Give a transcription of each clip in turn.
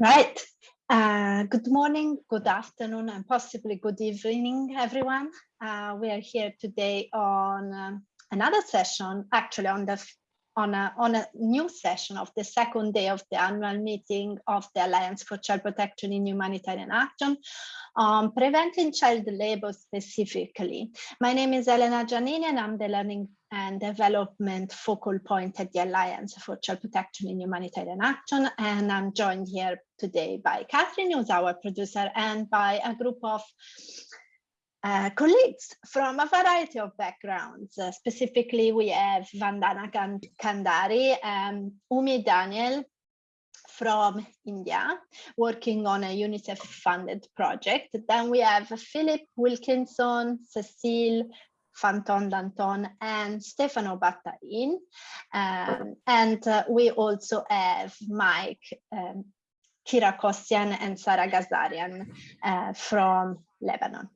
Right. Uh, good morning, good afternoon, and possibly good evening, everyone. Uh, we are here today on um, another session, actually on the on a, on a new session of the second day of the annual meeting of the Alliance for Child Protection in Humanitarian Action on preventing child labor specifically. My name is Elena Giannini and I'm the Learning and Development Focal Point at the Alliance for Child Protection in Humanitarian Action. And I'm joined here today by Catherine, who's our producer, and by a group of uh, colleagues from a variety of backgrounds. Uh, specifically, we have Vandana Kandari and Umi Daniel from India, working on a UNICEF-funded project. Then we have Philip Wilkinson, Cecile Fanton Danton and Stefano Battain. Um, and uh, we also have Mike um, Kira Kossian and Sarah Gazarian uh, from Lebanon.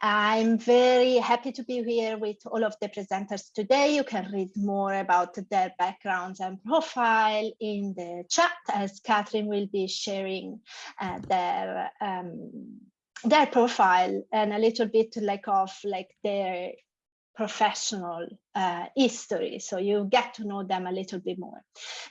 I'm very happy to be here with all of the presenters today. You can read more about their backgrounds and profile in the chat as Catherine will be sharing uh, their um, their profile and a little bit like of like their professional uh, history so you get to know them a little bit more.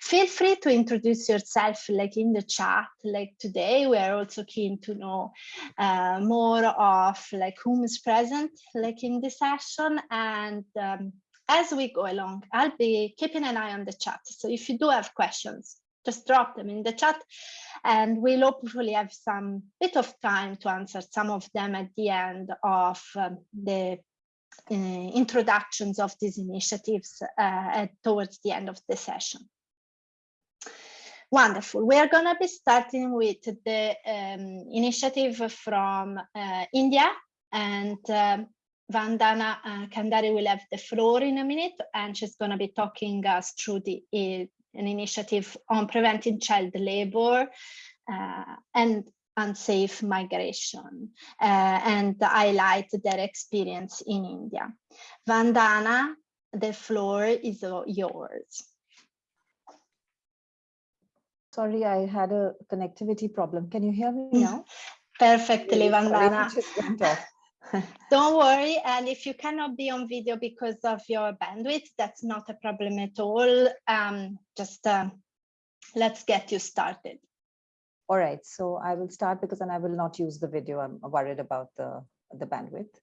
Feel free to introduce yourself like in the chat like today. We are also keen to know uh, more of like whom is present like in the session. And um, as we go along i'll be keeping an eye on the chat. So if you do have questions just drop them in the chat and we'll hopefully have some bit of time to answer some of them at the end of um, the introductions of these initiatives uh, towards the end of the session. Wonderful. We are going to be starting with the um, initiative from uh, India and um, Vandana uh, Kandari will have the floor in a minute and she's going to be talking us through the uh, an initiative on preventing child labor uh, and unsafe migration uh, and highlight their experience in India. Vandana, the floor is yours. Sorry, I had a connectivity problem. Can you hear me mm. now? Perfectly, Vandana. Don't worry, and if you cannot be on video because of your bandwidth, that's not a problem at all. Um, just uh, let's get you started. All right, so I will start because then I will not use the video. I'm worried about the, the bandwidth.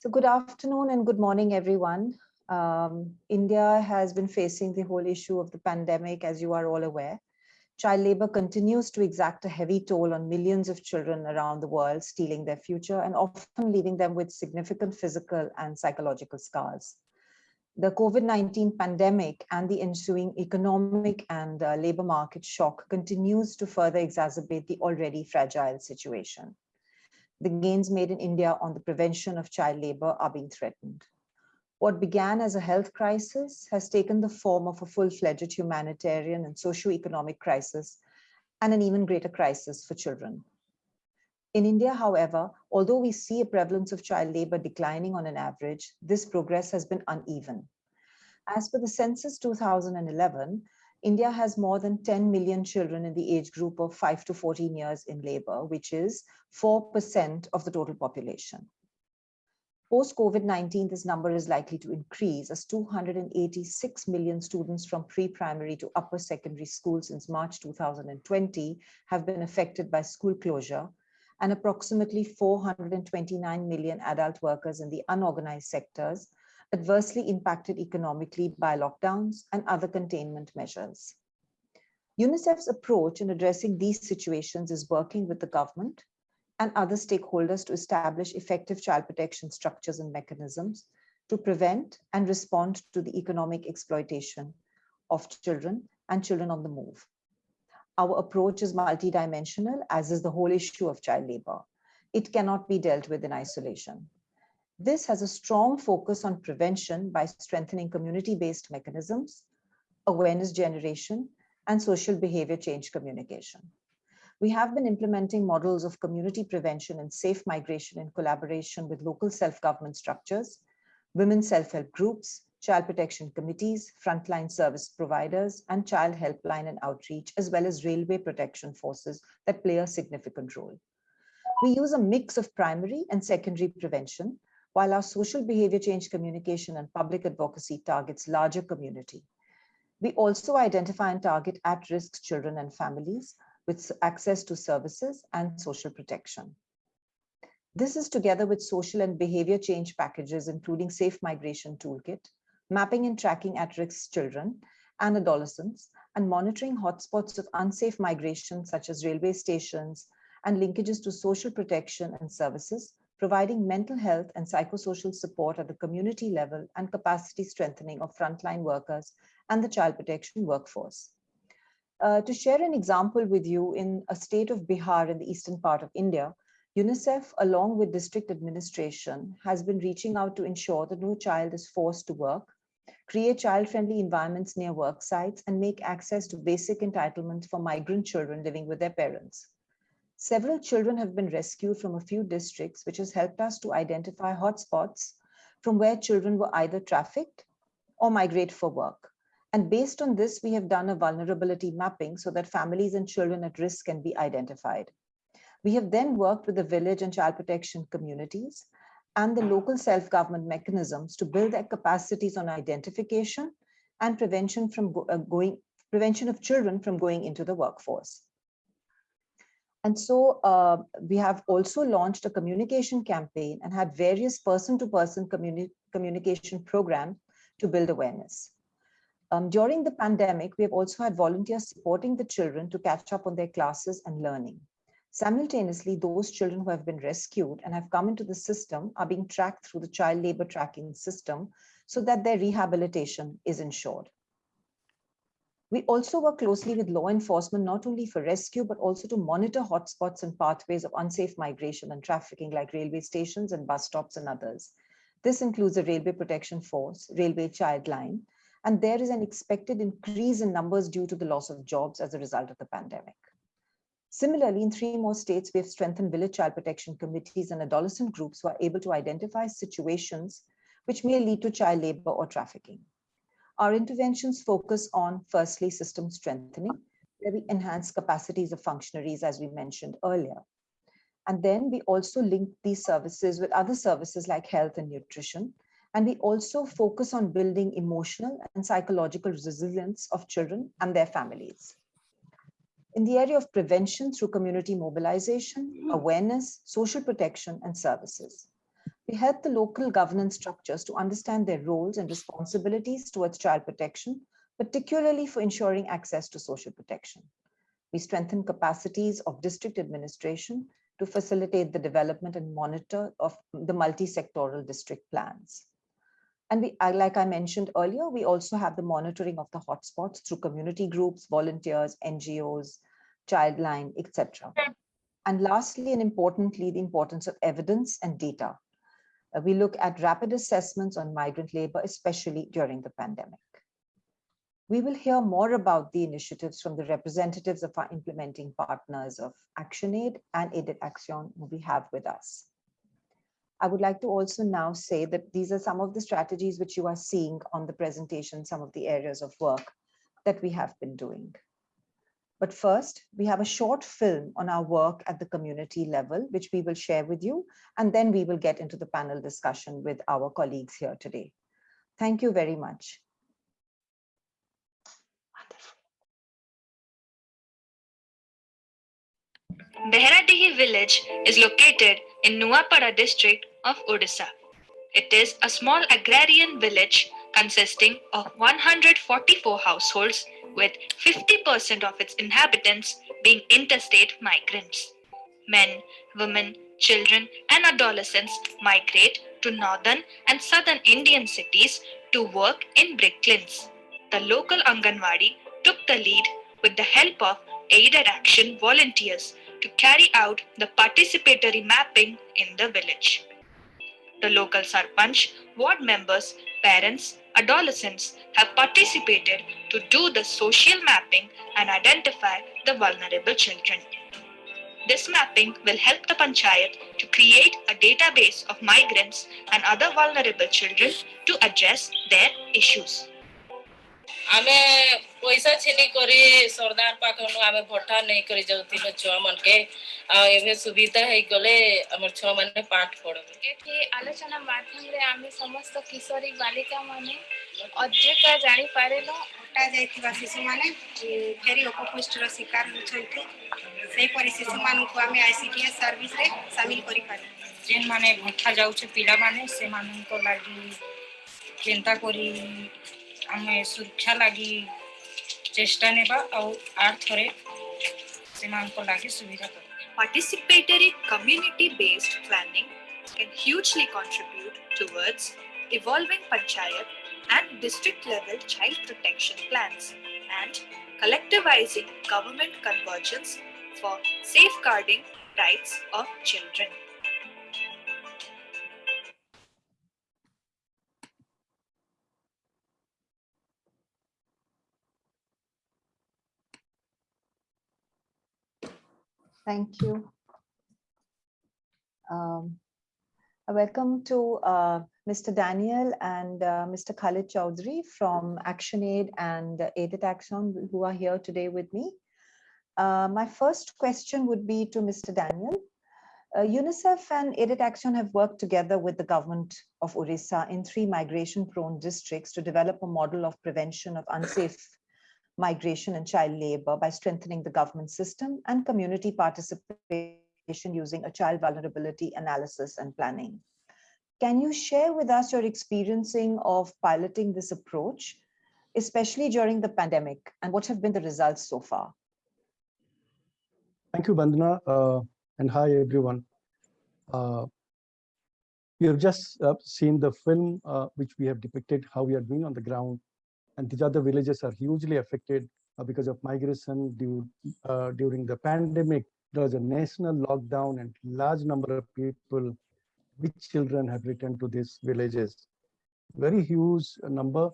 So good afternoon and good morning, everyone. Um, India has been facing the whole issue of the pandemic, as you are all aware. Child labor continues to exact a heavy toll on millions of children around the world, stealing their future and often leaving them with significant physical and psychological scars the COVID-19 pandemic and the ensuing economic and uh, labor market shock continues to further exacerbate the already fragile situation. The gains made in India on the prevention of child labor are being threatened. What began as a health crisis has taken the form of a full-fledged humanitarian and socio-economic crisis and an even greater crisis for children. In India, however, although we see a prevalence of child labor declining on an average, this progress has been uneven. As per the census 2011, India has more than 10 million children in the age group of 5 to 14 years in labor, which is 4% of the total population. Post-COVID-19, this number is likely to increase as 286 million students from pre-primary to upper secondary school since March 2020 have been affected by school closure and approximately 429 million adult workers in the unorganized sectors adversely impacted economically by lockdowns and other containment measures. UNICEF's approach in addressing these situations is working with the government and other stakeholders to establish effective child protection structures and mechanisms to prevent and respond to the economic exploitation of children and children on the move. Our approach is multidimensional, as is the whole issue of child labor. It cannot be dealt with in isolation. This has a strong focus on prevention by strengthening community-based mechanisms, awareness generation, and social behavior change communication. We have been implementing models of community prevention and safe migration in collaboration with local self-government structures, women self-help groups, child protection committees, frontline service providers, and child helpline and outreach, as well as railway protection forces that play a significant role. We use a mix of primary and secondary prevention, while our social behavior change communication and public advocacy targets larger community. We also identify and target at-risk children and families with access to services and social protection. This is together with social and behavior change packages, including Safe Migration Toolkit, mapping and tracking at-risk children and adolescents, and monitoring hotspots of unsafe migration, such as railway stations, and linkages to social protection and services, providing mental health and psychosocial support at the community level and capacity strengthening of frontline workers and the child protection workforce. Uh, to share an example with you in a state of Bihar in the eastern part of India, UNICEF, along with district administration, has been reaching out to ensure that no child is forced to work, create child-friendly environments near work sites, and make access to basic entitlements for migrant children living with their parents. Several children have been rescued from a few districts, which has helped us to identify hotspots from where children were either trafficked or migrate for work. And based on this, we have done a vulnerability mapping so that families and children at risk can be identified. We have then worked with the village and child protection communities and the local self-government mechanisms to build their capacities on identification and prevention from uh, going prevention of children from going into the workforce. And so uh, we have also launched a communication campaign and had various person-to-person -person communi communication programs to build awareness. Um, during the pandemic, we have also had volunteers supporting the children to catch up on their classes and learning. Simultaneously, those children who have been rescued and have come into the system are being tracked through the child labor tracking system so that their rehabilitation is ensured. We also work closely with law enforcement, not only for rescue, but also to monitor hotspots and pathways of unsafe migration and trafficking like railway stations and bus stops and others. This includes the Railway Protection Force, Railway Child Line, and there is an expected increase in numbers due to the loss of jobs as a result of the pandemic. Similarly, in three more states, we have strengthened village child protection committees and adolescent groups who are able to identify situations which may lead to child labor or trafficking. Our interventions focus on, firstly, system strengthening, where we enhance capacities of functionaries, as we mentioned earlier. And then we also link these services with other services like health and nutrition, and we also focus on building emotional and psychological resilience of children and their families. In the area of prevention through community mobilization, mm-hmm. awareness, social protection, and services. We help the local governance structures to understand their roles and responsibilities towards child protection, particularly for ensuring access to social protection. We strengthen capacities of district administration to facilitate the development and monitor of the multi-sectoral district plans. And we, like I mentioned earlier, we also have the monitoring of the hotspots through community groups, volunteers, NGOs, Childline, etc. And lastly, and importantly, the importance of evidence and data. Uh, we look at rapid assessments on migrant labor, especially during the pandemic. We will hear more about the initiatives from the representatives of our implementing partners of ActionAid and Aided Action who we have with us. I would like to also now say that these are some of the strategies which you are seeing on the presentation, some of the areas of work that we have been doing. But first, we have a short film on our work at the community level, which we will share with you, and then we will get into the panel discussion with our colleagues here today. Thank you very much. Behradihi village is located in Nuapada district of Odisha. It is a small agrarian village consisting of 144 households with 50% of its inhabitants being interstate migrants. Men, women, children and adolescents migrate to northern and southern Indian cities to work in brick kilns. The local Anganwadi took the lead with the help of aided action volunteers to carry out the participatory mapping in the village. The local Sarpanch, ward members, parents, adolescents have participated to do the social mapping and identify the vulnerable children. This mapping will help the panchayat to create a database of migrants and other vulnerable children to address their issues. ଆମେ ପଇସା ଛିନି କରି ସରଦାର ପାଖନୁ ଆମେ ଭଟ୍ଟା ନେଇକରି ଯାଉଥିଲୁ ଛୁଆମାନକେ ଆଉ ଏବେ ସୁବିଧା ହେଇଗଲେ ଆମର ଛୁଆମାନେ ପାଠ ପଢବେ ଏଠି ଆଲୋଚନା ମାଧ୍ୟମରେ ଆମେ ସମସ୍ତ କିଶୋରୀ ବାଳିକା ମାନେ ଅଧିକ ଜାଣିପାରିଲୁ ହଟା ଯାଇଥିବା ଶିଶୁମାନେ ଭେରି ଅପପୁଷ୍ଟର ଶିକାର ହେଉଛନ୍ତି ସେହିପରି ଶିଶୁମାନଙ୍କୁ ଆମେ ଆଇସିଡିଏସ୍ ସର୍ଭିସରେ ସାମିଲ କରିପାରିବୁ ଯେନ୍ମାନେ ଭଟ୍ଟା ଯାଉଛେ ପିଲାମାନେ ସେମାନଙ୍କ ଲାଗି କେନ୍ତା କରି ଆମେ ସୁରକ୍ଷା ଲାଗି ଚେଷ୍ଟା ନେବା ଆଉ ଆର୍ ଥରେ ସେମାନଙ୍କ ଲାଗି ସୁବିଧା କରିବା Participatory community based planning can hugely contribute towards evolving panchayat and district level child protection plans and collectivizing government convergence for safeguarding rights of children. Thank you. Um, welcome to uh, Mr. Daniel and uh, Mr. Khalid Chowdhury from ActionAid and Aided Action who are here today with me. Uh, my first question would be to Mr. Daniel. Uh, UNICEF and Aided Action have worked together with the government of Orissa in three migration prone districts to develop a model of prevention of unsafe migration and child labor by strengthening the government system and community participation using a child vulnerability analysis and planning. Can you share with us your experiencing of piloting this approach, especially during the pandemic, and what have been the results so far? Thank you, Bandana, uh, and hi, everyone. Uh, we have just uh, seen the film uh, which we have depicted how we are doing on the ground and these other villages are hugely affected uh, because of migration due, uh, during the pandemic. There was a national lockdown and large number of people with children have returned to these villages. Very huge number.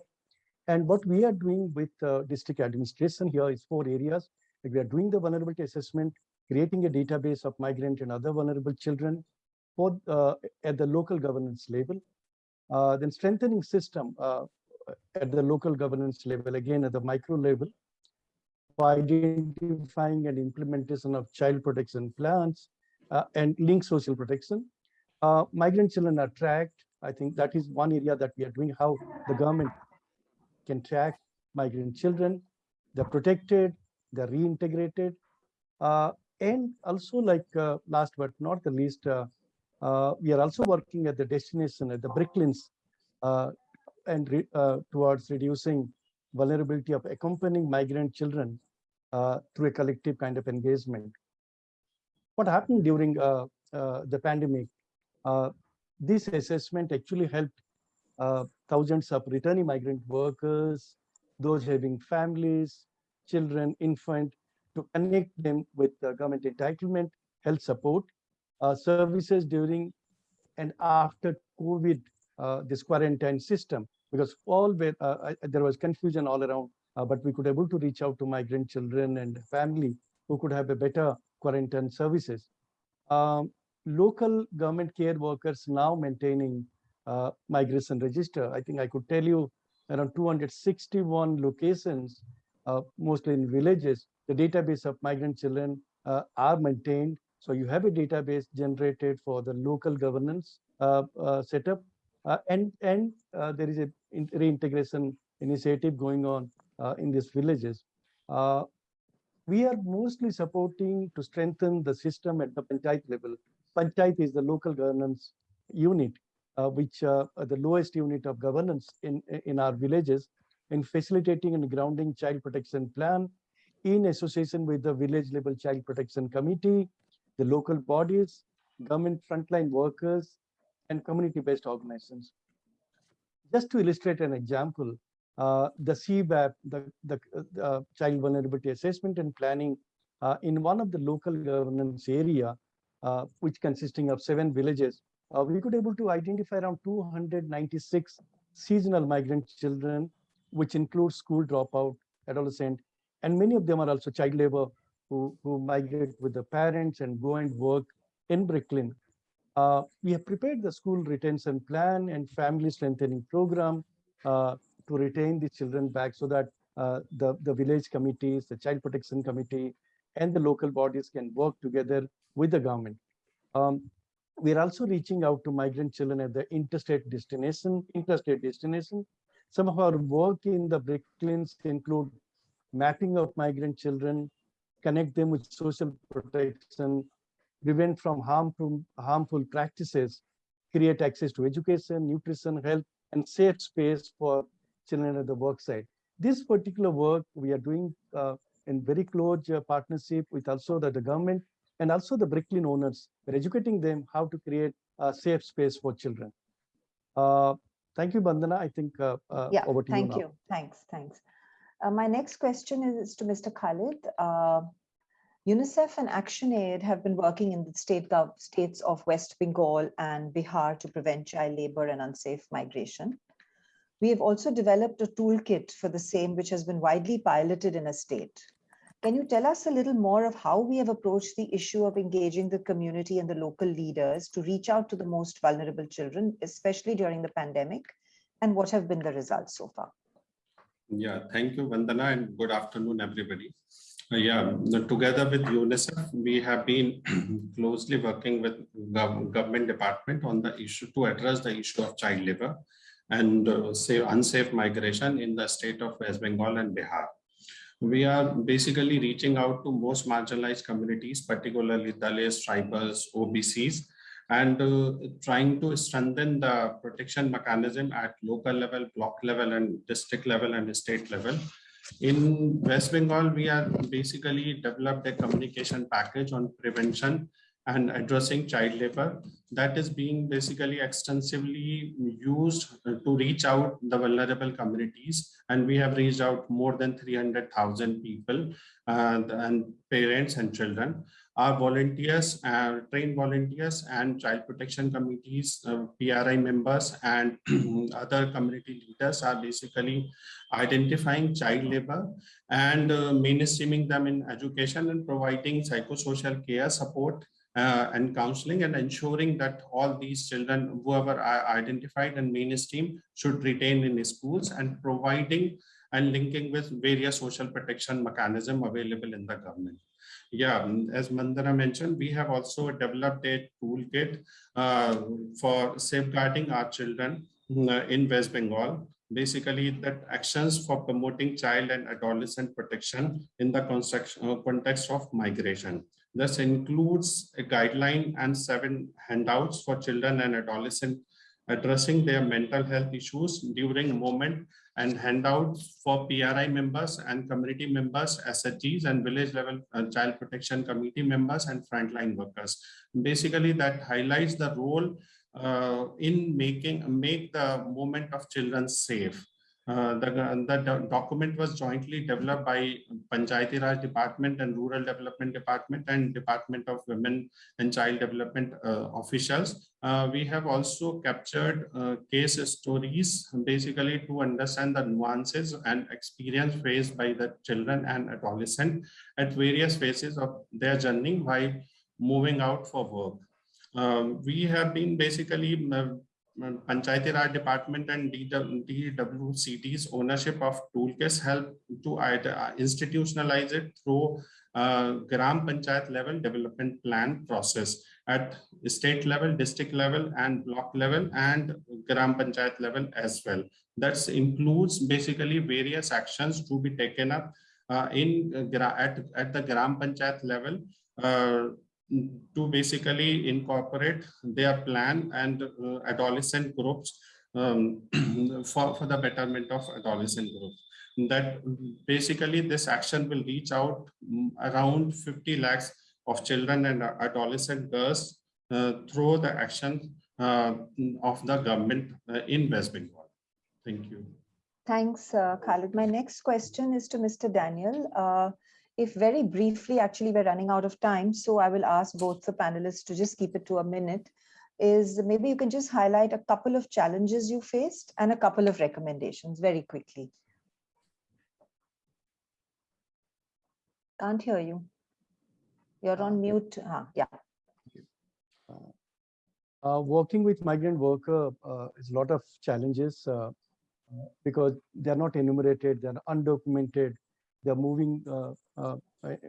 And what we are doing with uh, district administration here is four areas. Like we are doing the vulnerability assessment, creating a database of migrant and other vulnerable children for, uh, at the local governance level. Uh, then strengthening system, uh, at the local governance level, again at the micro level, for identifying and implementation of child protection plans uh, and link social protection. Uh, migrant children are tracked. I think that is one area that we are doing, how the government can track migrant children. They're protected, they're reintegrated. Uh, and also like uh, last but not the least, uh, uh, we are also working at the destination, at the brick kilns and re, uh, towards reducing vulnerability of accompanying migrant children uh, through a collective kind of engagement. What happened during uh, uh the pandemic? Uh, this assessment actually helped uh, thousands of returning migrant workers, those having families, children, infant, to connect them with government entitlement, health support, services during and after COVID this quarantine system because all uh, there was confusion all around, uh, but we could able to reach out to migrant children and family who could have a better quarantine services. Um, local government care workers now maintaining uh, migration register. I think I could tell you around 261 locations, uh, mostly in villages, the database of migrant children uh, are maintained. So you have a database generated for the local governance setup uh, and and uh, there is a reintegration initiative going on uh, in these villages. Uh, we are mostly supporting to strengthen the system at the panchayat level. Panchayat is the local governance unit, uh, which uh, the lowest unit of governance in in our villages in facilitating and grounding child protection plan in association with the village level child protection committee, the local bodies, government frontline workers, and community-based organizations. Just to illustrate an example, uh, the CBAP, the, the uh, Child Vulnerability Assessment and Planning uh, in one of the local governance area, uh, which consisting of seven villages, uh, we could able to identify around 296 seasonal migrant children, which includes school dropout, adolescent, and many of them are also child labor who, who migrate with the parents and go and work in brick kiln. Uh, we have prepared the school retention plan and family strengthening program uh, to retain the children back so that uh, the, the village committees, the child protection committee, and the local bodies can work together with the government. Um, we are also reaching out to migrant children at the interstate destination, interstate destination. Some of our work in the brick kilns include mapping of migrant children, connect them with social protection, prevent from harmful, harmful practices, create access to education, nutrition, health, and safe space for children at the work site. This particular work we are doing uh, in very close uh, partnership with also the, the government and also the brick kiln owners. We're educating them how to create a safe space for children. Uh, thank you, Bandana. I think uh, uh, Yeah, over to thank you Thank you. Thanks, thanks. Uh, my next question is to Mr. Khalid. UNICEF and ActionAid have been working in the state states of West Bengal and Bihar to prevent child labor and unsafe migration. We have also developed a toolkit for the same, which has been widely piloted in a state. Can you tell us a little more of how we have approached the issue of engaging the community and the local leaders to reach out to the most vulnerable children, especially during the pandemic, and what have been the results so far? Yeah, thank you, Vandana, and good afternoon, everybody. Yeah, together with UNICEF, we have been closely working with gov- government department on the issue to address the issue of child labor and uh, say unsafe migration in the state of West Bengal and Bihar. We are basically reaching out to most marginalized communities, particularly Dalits, tribals, OBCs, and uh, trying to strengthen the protection mechanism at local level, block level, and district level and state level. In West Bengal, we are basically developed a communication package on prevention and addressing child labor that is being basically extensively used to reach out the vulnerable communities. And we have reached out more than 300,000 people uh, and parents and children. Our volunteers, uh, trained volunteers and child protection committees, uh, PRI members and other community leaders are basically identifying child labor and uh, mainstreaming them in education and providing psychosocial care support uh, and counseling and ensuring that all these children, whoever are identified and mainstream should retain in schools and providing and linking with various social protection mechanism available in the government. Yeah, mm, as Vandana mentioned, we have also developed a toolkit uh, for safeguarding our children mm, uh, in West Bengal. Basically, that actions for promoting child and adolescent protection in the uh, context of migration. This includes a guideline and seven handouts for children and adolescent addressing their mental health issues during moment and handouts for PRI members and community members, SHGs and village level uh, child protection committee members and frontline workers. Basically that highlights the role uh, in making make the moment of children safe. Uh, the, the document was jointly developed by Panchayati Raj Department and Rural Development Department and Department of Women and Child Development uh, officials. Uh, we have also captured uh, case stories basically to understand the nuances and experience faced by the children and adolescent at various phases of their journey while moving out for work. Um, we have been basically uh, Panchayati Raj Department and DWCD's ownership of toolkits help to institutionalize it through uh, Gram Panchayat level development plan process at state level, district level, and block level, and Gram Panchayat level as well. That includes basically various actions to be taken up uh, in uh, at, at the Gram Panchayat level uh, to basically incorporate their plan and uh, adolescent groups um, for, for the betterment of adolescent groups. That basically this action will reach out mm, around 50 lakhs of children and adolescent girls uh, through the action uh, of the government uh, in West Bengal. Thank you. Thanks, uh, Khalid. My next question is to Mr. Daniel. Uh, if very briefly, actually, we're running out of time, so I will ask both the panelists to just keep it to a minute, is maybe you can just highlight a couple of challenges you faced and a couple of recommendations very quickly. Can't hear you. You're on mute. Ah, yeah. Uh, working with migrant worker uh, is a lot of challenges uh, because they're not enumerated, they're undocumented, they're moving uh, uh,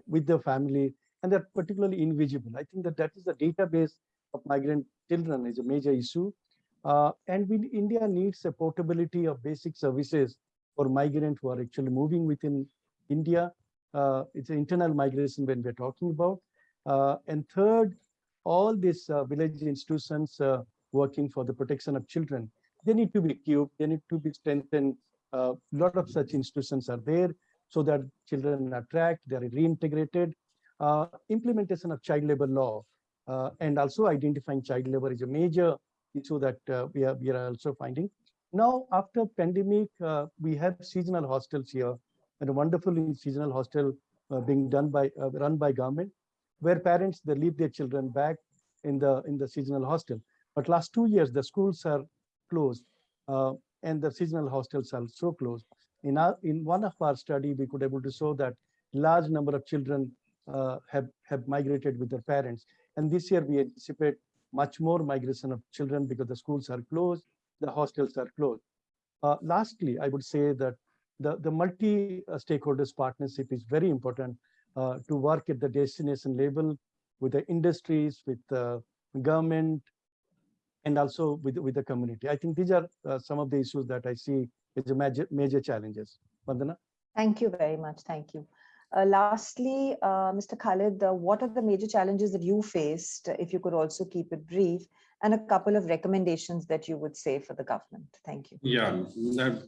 with their family, and they're particularly invisible. I think that that is the database of migrant children is a major issue. Uh, and we, India needs a portability of basic services for migrants who are actually moving within India. it's an internal migration when we're talking about. and third, all these uh, village institutions uh, working for the protection of children, they need to be equipped, they need to be strengthened. A uh, lot of such institutions are there so that children are tracked, they are reintegrated. Uh, implementation of child labor law uh, and also identifying child labor is a major issue that uh, we, are, we are also finding. Now, after pandemic, we have seasonal hostels here and a wonderful seasonal hostel being done by run by government where parents they leave their children back in the in the seasonal hostel. But last two years the schools are closed uh, and the seasonal hostels are so closed. In our in one of our study we could able to show that large number of children uh, have have migrated with their parents. And this year we anticipate much more migration of children because the schools are closed, the hostels are closed. Uh, lastly, I would say that the, the multi-stakeholders partnership is very important uh, to work at the destination level with the industries, with the government, and also with, with the community. I think these are uh, some of the issues that I see as major, major challenges. Vandana? Thank you very much. Thank you. Uh, lastly, uh, Mr. Khalid, uh, what are the major challenges that you faced, if you could also keep it brief, and a couple of recommendations that you would say for the government? Thank you. Yeah,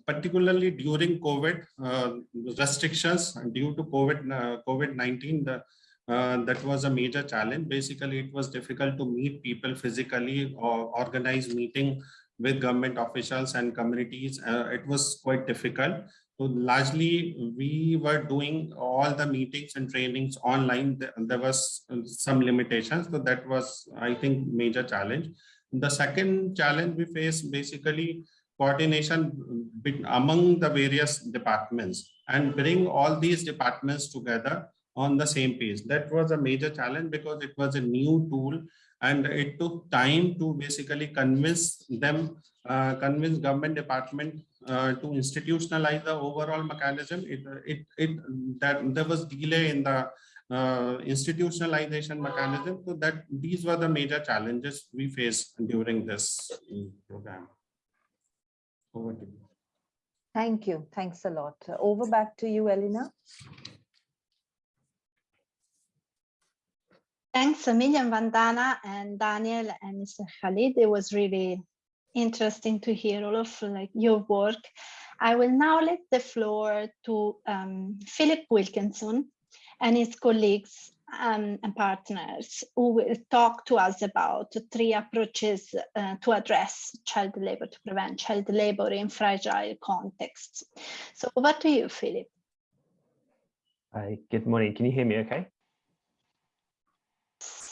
particularly during COVID uh, restrictions due to COVID, uh, COVID-19, the uh, that was a major challenge. Basically, it was difficult to meet people physically or organize meeting with government officials and communities. Uh, it was quite difficult. So largely, we were doing all the meetings and trainings online. There was some limitations. So that was, I think, major challenge. The second challenge we face basically coordination among the various departments and bring all these departments together on the same page. That was a major challenge because it was a new tool and it took time to basically convince them, uh, convince government department uh, to institutionalize the overall mechanism. It, it, it, that there was delay in the uh, institutionalization mechanism. So that these were the major challenges we faced during this program. Over to you. Thank you. Thanks a lot. Over back to you, Elena. Thanks a million, Vandana and Daniel and Mr. Khalid. It was really interesting to hear all of like your work. I will now let the floor to um, Philip Wilkinson and his colleagues um, and partners who will talk to us about three approaches uh, to address child labor, to prevent child labor in fragile contexts. So over to you, Philip. Hi, good morning. Can you hear me okay?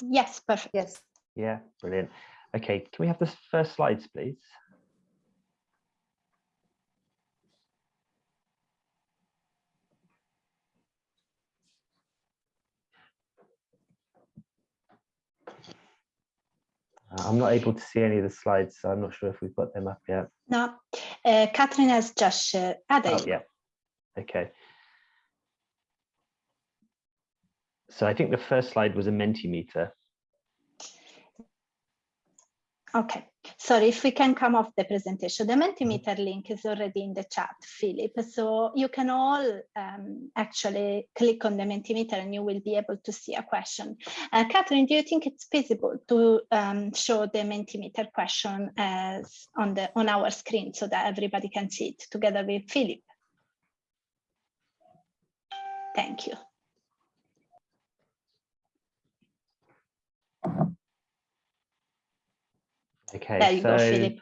Yes, perfect. Yes. Yeah, brilliant. Okay, can we have the first slides, please? Uh, I'm not able to see any of the slides, so I'm not sure if we've got them up yet. No, uh, Catherine has just shared. Ah, oh, yeah. Okay. So I think the first slide was a Mentimeter. Okay, sorry, if we can come off the presentation. The Mentimeter link is already in the chat, Philip. So you can all um, actually click on the Mentimeter and you will be able to see a question. Uh, Catherine, do you think it's feasible to um, show the Mentimeter question as on, the, on our screen so that everybody can see it together with Philip? Thank you. Okay, so go,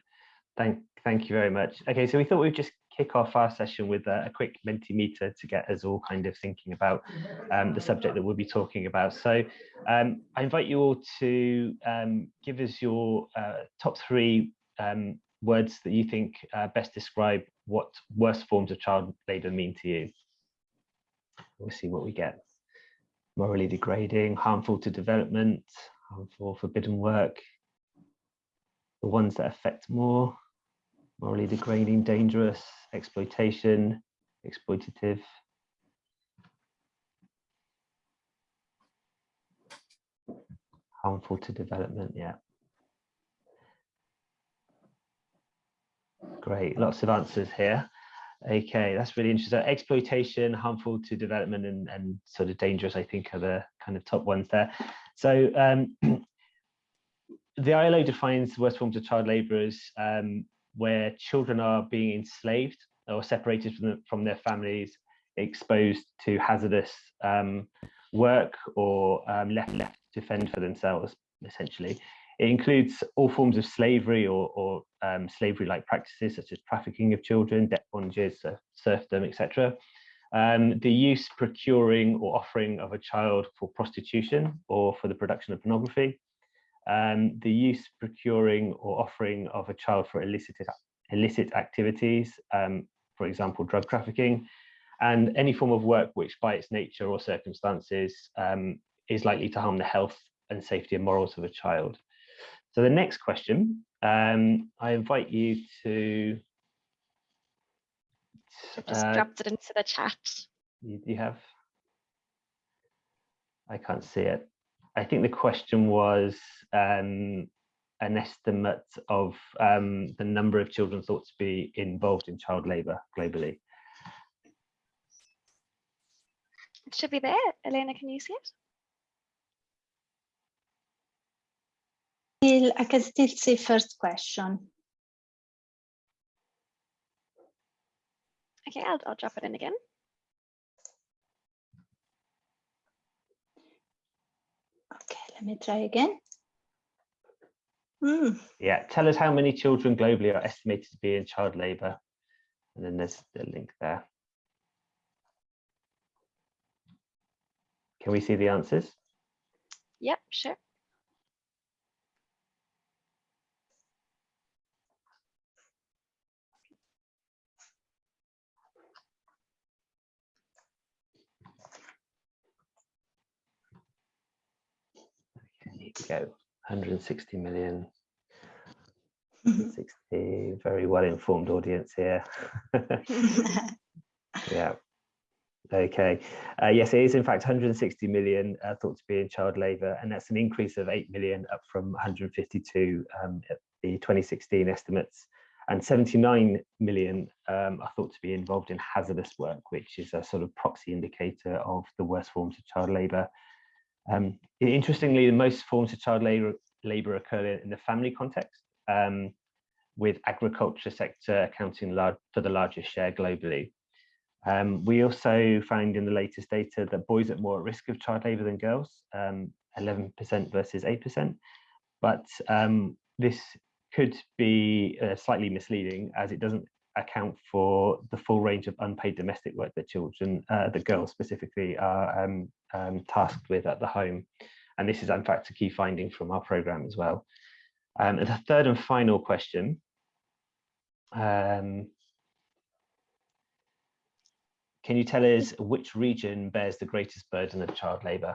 thank thank you very much. Okay, so we thought we'd just kick off our session with a, a quick Mentimeter to get us all kind of thinking about um, the subject that we'll be talking about. So um, I invite you all to um, give us your uh, top three um, words that you think uh, best describe what worst forms of child labour mean to you. We'll see what we get. morally degrading, harmful to development, harmful, forbidden work. The ones that affect more, morally degrading, dangerous, exploitation, exploitative. Harmful to development, yeah. Great, lots of answers here. Okay, that's really interesting. So exploitation, harmful to development and, and sort of dangerous, I think are the kind of top ones there. So um, the ILO defines worst forms of child labour as um, where children are being enslaved or separated from, the, from their families, exposed to hazardous um, work or um, left, left to fend for themselves, essentially. It includes all forms of slavery or, or um, slavery-like practices such as trafficking of children, debt bondages, uh, serfdom, etc. Um, the use, procuring or offering of a child for prostitution or for the production of pornography. Um, the use, procuring or offering of a child for illicit, illicit activities, um, for example, drug trafficking, and any form of work which by its nature or circumstances um, is likely to harm the health and safety and morals of a child. So the next question, um, I invite you to. I've just uh, dropped it into the chat. you, you have. I can't see it. I think the question was um, an estimate of um, the number of children thought to be involved in child labour globally. It should be there. Elena, can you see it? Still, I can still see first question. Okay, I'll, I'll drop it in again. Okay, let me try again. Hmm, Yeah, tell us how many children globally are estimated to be in child labour. And then there's the link there. Can we see the answers? Yep, sure. We go. 160 million. Mm-hmm. 60, very well informed audience here. yeah. Okay. Uh, yes, it is in fact 160 million uh, thought to be in child labour, and that's an increase of 8 million up from 152 um, at the 2016 estimates. And 79 million um, are thought to be involved in hazardous work, which is a sort of proxy indicator of the worst forms of child labour. Um, interestingly, the most forms of child labour, labour occur in the family context, um, with agriculture sector accounting large, for the largest share globally. Um, we also found in the latest data that boys are more at risk of child labour than girls, 11% versus 8%. But um, this could be uh, slightly misleading as it doesn't account for the full range of unpaid domestic work that children, uh, the girls specifically, are um, um, tasked with at the home. And this is in fact a key finding from our programme as well. Um, and the third and final question. Um, can you tell us which region bears the greatest burden of child labour?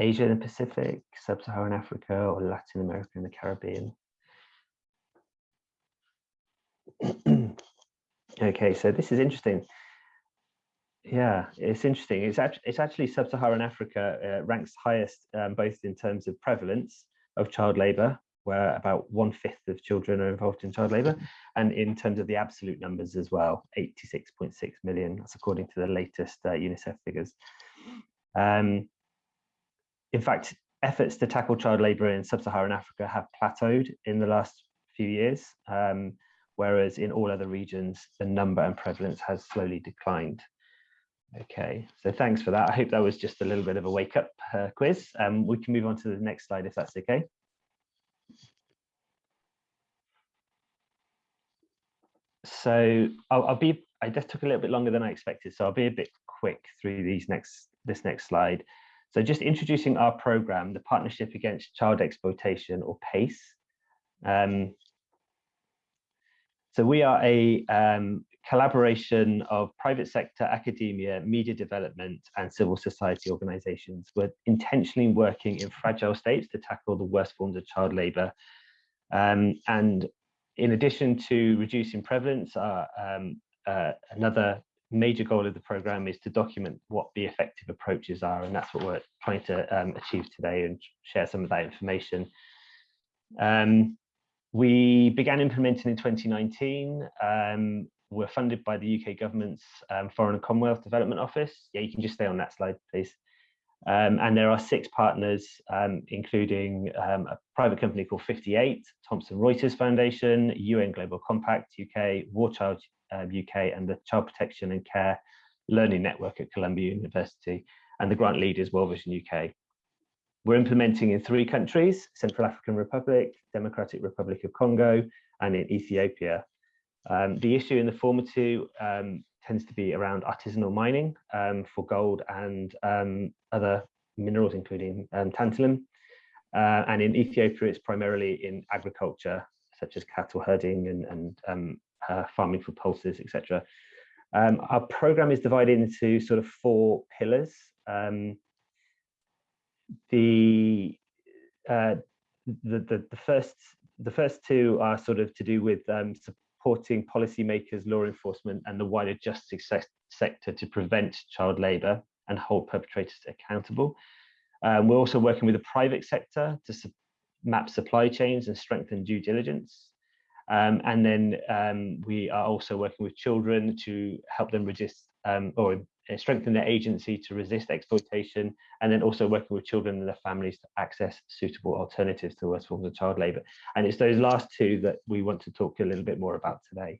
Asia and the Pacific, Sub-Saharan Africa, or Latin America and the Caribbean? okay, so this is interesting. Yeah, it's interesting. It's actually, it's actually Sub-Saharan Africa uh, ranks highest um, both in terms of prevalence of child labour, where about one fifth of children are involved in child labour, and in terms of the absolute numbers as well, 86.6 million. That's according to the latest uh, UNICEF figures. Um, in fact, efforts to tackle child labour in sub-Saharan Africa have plateaued in the last few years, um, whereas in all other regions, the number and prevalence has slowly declined. Okay, so thanks for that. I hope that was just a little bit of a wake up uh, quiz. Um, we can move on to the next slide if that's okay. So I'll, I'll be, I just took a little bit longer than I expected, so I'll be a bit quick through these next this next slide. So just introducing our program, the Partnership Against Child Exploitation or PACE. Um, so we are a um, collaboration of private sector, academia, media development, and civil society organizations. We're intentionally working in fragile states to tackle the worst forms of child labor. Um, and in addition to reducing prevalence, uh, uh, another major goal of the program is to document what the effective approaches are, and that's what we're trying to um, achieve today and share some of that information. Um, we began implementing in 2019. Um, we're funded by the UK government's um, Foreign and Commonwealth Development Office. Yeah, you can just stay on that slide, please. Um, and there are six partners, um, including a private company called 58, Thomson Reuters Foundation, UN Global Compact UK, War Child UK, um, and the Child Protection and Care Learning Network at Columbia University, and the grant lead is World Vision UK. We're implementing in three countries, Central African Republic, Democratic Republic of Congo, and in Ethiopia. Um, the issue in the former two um, tends to be around artisanal mining um, for gold and um, other minerals, including um, tantalum. Uh, and in Ethiopia, it's primarily in agriculture, such as cattle herding and, and uh, farming for pulses, etc. our program is divided into sort of four pillars the, uh, the, the the first the first two are sort of to do with um, supporting policymakers, law enforcement, and the wider justice se sector to prevent child labour and hold perpetrators accountable. Um, we're also working with the private sector to su map supply chains and strengthen due diligence. Um, and then um, we are also working with children to help them resist um, or uh, strengthen their agency to resist exploitation, and then also working with children and their families to access suitable alternatives to worst forms of child labour. And it's those last two that we want to talk a little bit more about today.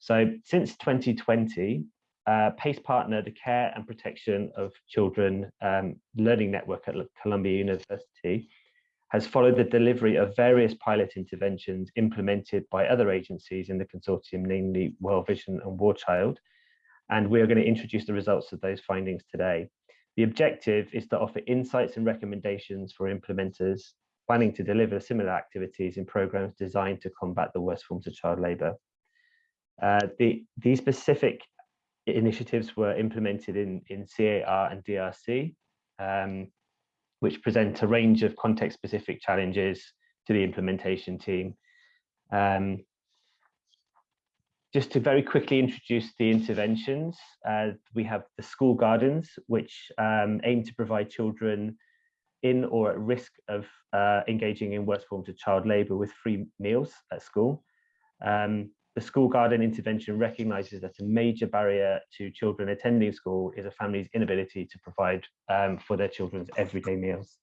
So since 2020, uh, PACE partner, the Care and Protection of Children um, Learning Network at Columbia University, has followed the delivery of various pilot interventions implemented by other agencies in the consortium, namely World Vision and War Child, and we are going to introduce the results of those findings today. The objective is to offer insights and recommendations for implementers planning to deliver similar activities in programs designed to combat the worst forms of child labour. Uh, the, these specific initiatives were implemented in, in CAR and DRC, um, which present a range of context-specific challenges to the implementation team. Um, just to very quickly introduce the interventions, uh, we have the school gardens, which um, aim to provide children in or at risk of uh, engaging in worst forms of child labour with free meals at school. Um, the school garden intervention recognises that a major barrier to children attending school is a family's inability to provide um, for their children's everyday meals.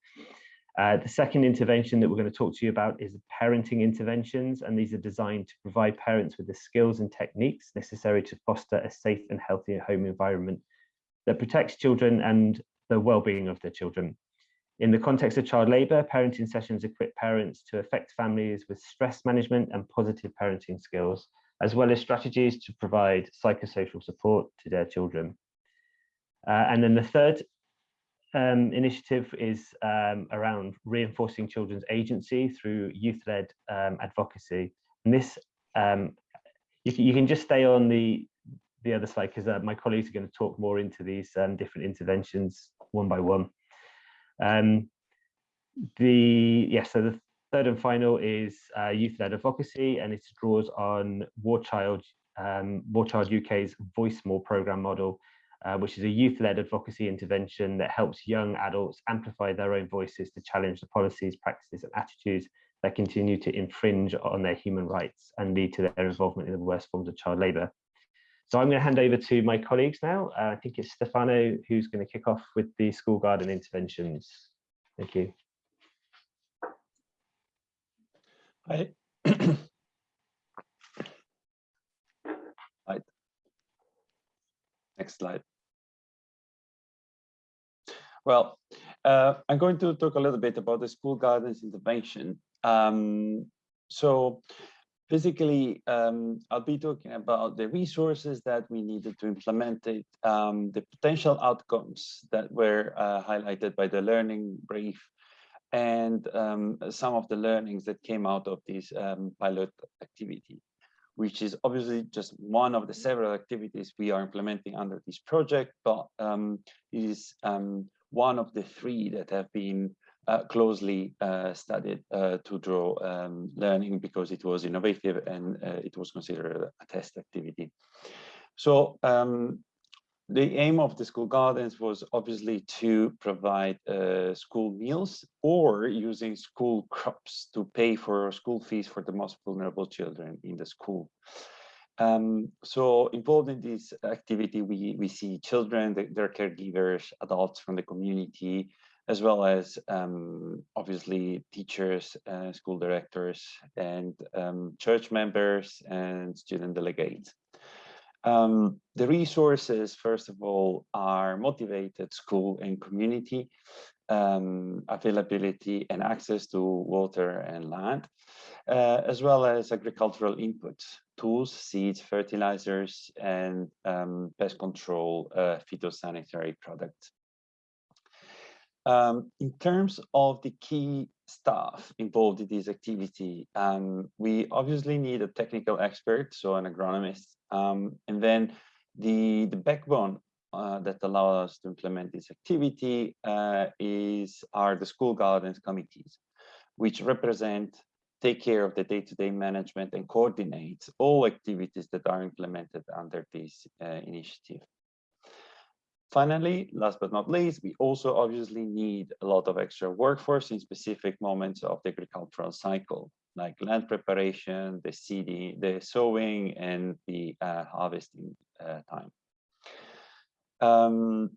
Uh, the second intervention that we're going to talk to you about is parenting interventions, and these are designed to provide parents with the skills and techniques necessary to foster a safe and healthy home environment that protects children and the well-being of their children. In the context of child labour, parenting sessions equip parents to affect families with stress management and positive parenting skills, as well as strategies to provide psychosocial support to their children. Uh, and then the third um, initiative is um, around reinforcing children's agency through youth-led um, advocacy. And this, um, you, can, you can just stay on the, the other slide because uh, my colleagues are going to talk more into these um, different interventions one by one. Um, the yeah, so the third and final is uh, youth-led advocacy, and it draws on War Child, War Child UK's Voice More program model, uh, which is a youth-led advocacy intervention that helps young adults amplify their own voices to challenge the policies, practices and attitudes that continue to infringe on their human rights and lead to their involvement in the worst forms of child labour. So I'm going to hand over to my colleagues now. Uh, I think it's Stefano who's going to kick off with the school garden interventions. Thank you. Hi. right. Next slide. Well, uh, I'm going to talk a little bit about the school gardens intervention. Um, so basically, um, I'll be talking about the resources that we needed to implement it, um, the potential outcomes that were uh, highlighted by the learning brief, and um, some of the learnings that came out of this um, pilot activity, which is obviously just one of the several activities we are implementing under this project, but um, is um, one of the three that have been uh, closely uh, studied uh, to draw um, learning because it was innovative and uh, it was considered a test activity. So um, the aim of the school gardens was obviously to provide uh, school meals or using school crops to pay for school fees for the most vulnerable children in the school. Um, so involved in this activity, we, we see children, their caregivers, adults from the community, as well as um, obviously teachers, uh, school directors, and um, church members and student delegates. Um, the resources, first of all, are motivated school and community, um, availability and access to water and land, uh, as well as agricultural inputs, tools, seeds, fertilizers, and um, pest control uh, phytosanitary products. Um, in terms of the key staff involved in this activity, um, we obviously need a technical expert, so an agronomist, um, and then the, the backbone uh, that allows us to implement this activity uh, is are the school gardens committees, which represent, take care of the day-to-day -day management and coordinate all activities that are implemented under this uh, initiative. Finally, last but not least, we also obviously need a lot of extra workforce in specific moments of the agricultural cycle, like land preparation, the seeding, the sowing, and the uh, harvesting uh, time. Um,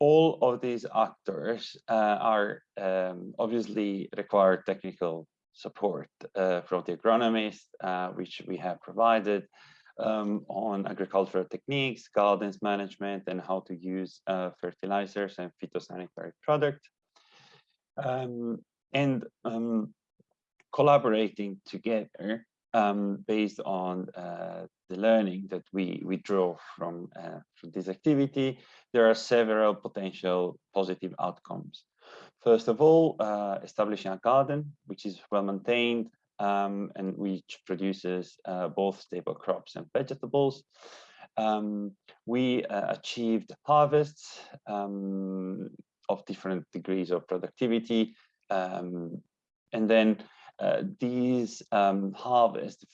all of these actors uh, are um, obviously require technical support uh, from the agronomist, uh, which we have provided, um, on agricultural techniques, gardens management, and how to use uh, fertilizers and phytosanitary products. Um, and um, collaborating together um, based on uh, the learning that we, we draw from, uh, from this activity, there are several potential positive outcomes. First of all, uh, establishing a garden, which is well maintained, um, and which produces uh, both stable crops and vegetables. Um, we uh, achieved harvests um, of different degrees of productivity. Um, and then uh, these um, harvests,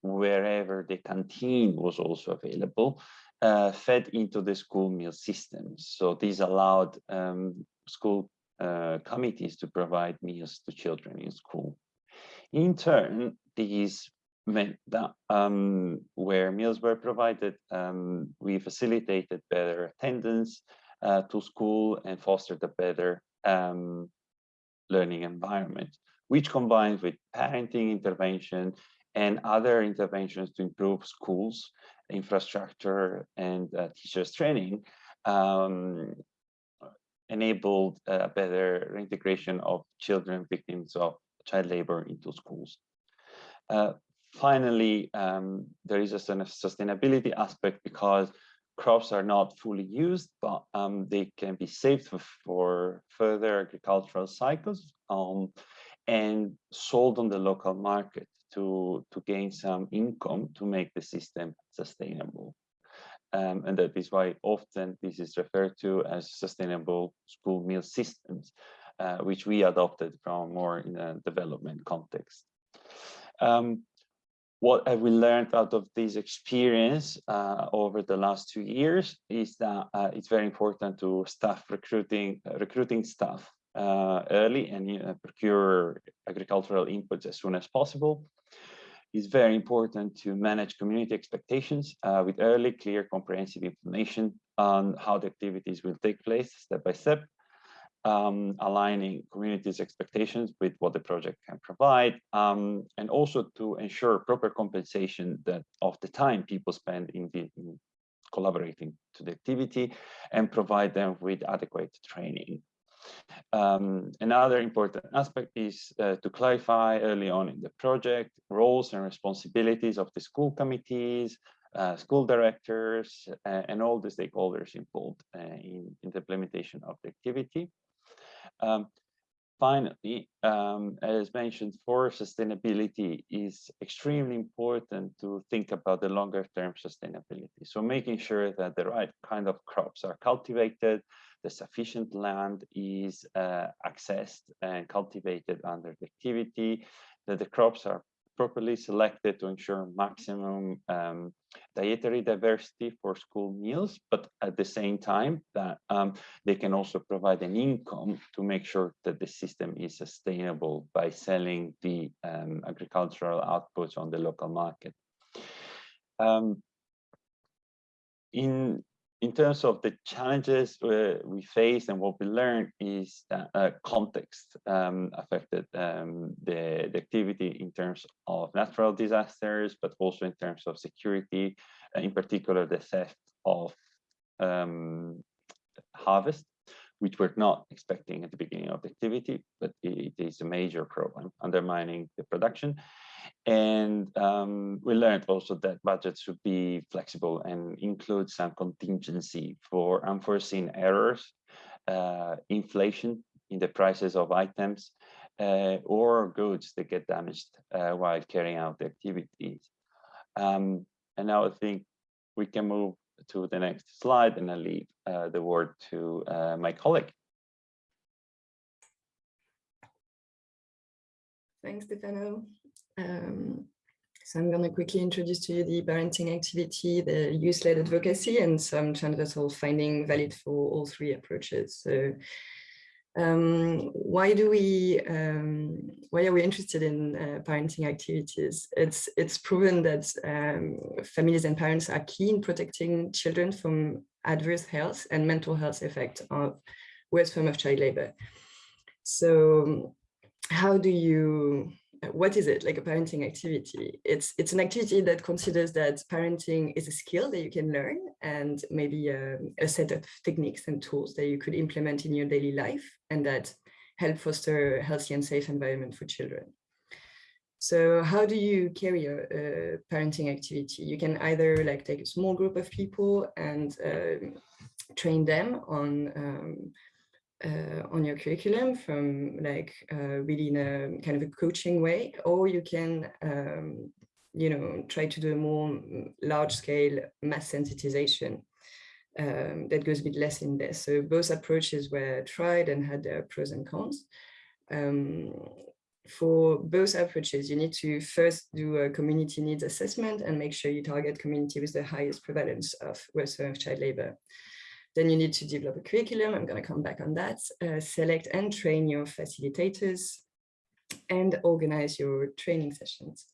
wherever the canteen was also available, uh, fed into the school meal systems. So these allowed um, school uh, committees to provide meals to children in school. In turn, these meant that um, where meals were provided, um, we facilitated better attendance uh, to school and fostered a better um, learning environment, which combined with parenting intervention and other interventions to improve schools, infrastructure, and uh, teachers training, um, enabled a better integration of children victims of child labor into schools. Uh, finally, um, there is a sustainability aspect because crops are not fully used, but um, they can be saved for, for further agricultural cycles um, and sold on the local market to, to gain some income to make the system sustainable. Um, and that is why often this is referred to as sustainable school meal systems uh, which we adopted from more in a development context. Um, what have we learned out of this experience uh, over the last two years is that uh, it's very important to staff recruiting, uh, recruiting staff uh, early and procure agricultural inputs as soon as possible. It's very important to manage community expectations with early, clear, comprehensive information on how the activities will take place step by step um, aligning communities' expectations with what the project can provide, um, and also to ensure proper compensation that of the time people spend in, the, in collaborating to the activity and provide them with adequate training. Um, another important aspect is uh, to clarify early on in the project roles and responsibilities of the school committees, uh, school directors, uh, and all the stakeholders involved uh, in, in, the implementation of the activity. Um, finally, um, as mentioned, for sustainability is extremely important to think about the longer term sustainability. So making sure that the right kind of crops are cultivated, the sufficient land is uh, accessed and cultivated under the activity, that the crops are properly selected to ensure maximum um, dietary diversity for school meals, but at the same time that um, they can also provide an income to make sure that the system is sustainable by selling the um, agricultural outputs on the local market. Um, in in terms of the challenges uh, we face and what we learned is that uh, context um, affected um, the, the, activity in terms of natural disasters, but also in terms of security, uh, in particular the theft of um, harvest, which we're not expecting at the beginning of the activity, but it is a major problem undermining the production. And um, we learned also that budgets should be flexible and include some contingency for unforeseen errors, uh, inflation in the prices of items, uh, or goods that get damaged uh, while carrying out the activities. Um, and now I think we can move to the next slide and I leave uh, the word to uh, my colleague. Thanks, Stefano. Um, so I'm going to quickly introduce to you the parenting activity, the youth-led advocacy, and some transversal finding valid for all three approaches. So um, why do we, um, why are we interested in uh, parenting activities? It's, it's proven that um, families and parents are keen protecting children from adverse health and mental health effects of worst form of child labor. So how do you what is it like a parenting activity? It's it's an activity that considers that parenting is a skill that you can learn and maybe a, um, a, set of techniques and tools that you could implement in your daily life and that help foster a healthy and safe environment for children. So how do you carry a, a parenting activity? You can either like take a small group of people and um, train them on um, uh, on your curriculum from like uh, really in a kind of a coaching way, or you can, um, you know, try to do a more large scale mass sensitization um, that goes a bit less in there. So both approaches were tried and had their pros and cons. Um, for both approaches, you need to first do a community needs assessment and make sure you target community with the highest prevalence of worst of child labor. Then you need to develop a curriculum. I'm going to come back on that. Uh, select and train your facilitators and organize your training sessions.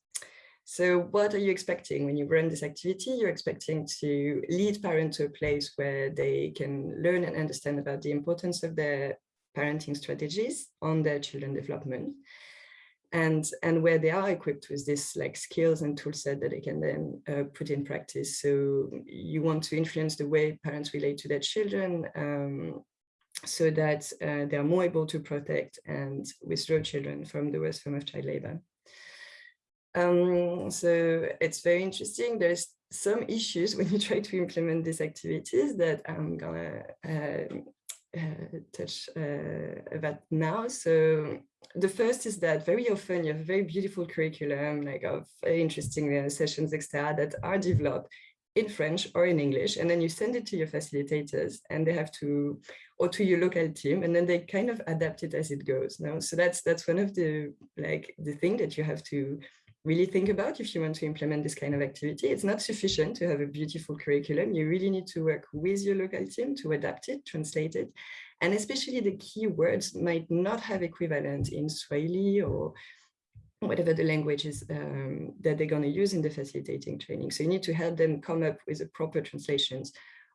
So what are you expecting when you run this activity? You're expecting to lead parents to a place where they can learn and understand about the importance of their parenting strategies on their children development and and where they are equipped with this like skills and tool set that they can then uh, put in practice. So you want to influence the way parents relate to their children um, so that uh, they are more able to protect and withdraw children from the worst form of child labor. Um, so it's very interesting. There's some issues when you try to implement these activities that I'm gonna uh, touch uh, about now. So the first is that very often you have a very beautiful curriculum, like of interesting uh, sessions, etc., that are developed in French or in English, and then you send it to your facilitators, and they have to, or to your local team, and then they kind of adapt it as it goes. Now, so that's that's one of the like the thing that you have to really think about if you want to implement this kind of activity. It's not sufficient to have a beautiful curriculum. You really need to work with your local team to adapt it, translate it. And especially the key words might not have equivalent in Swahili or whatever the language is um, that they're going to use in the facilitating training. So you need to help them come up with the proper translations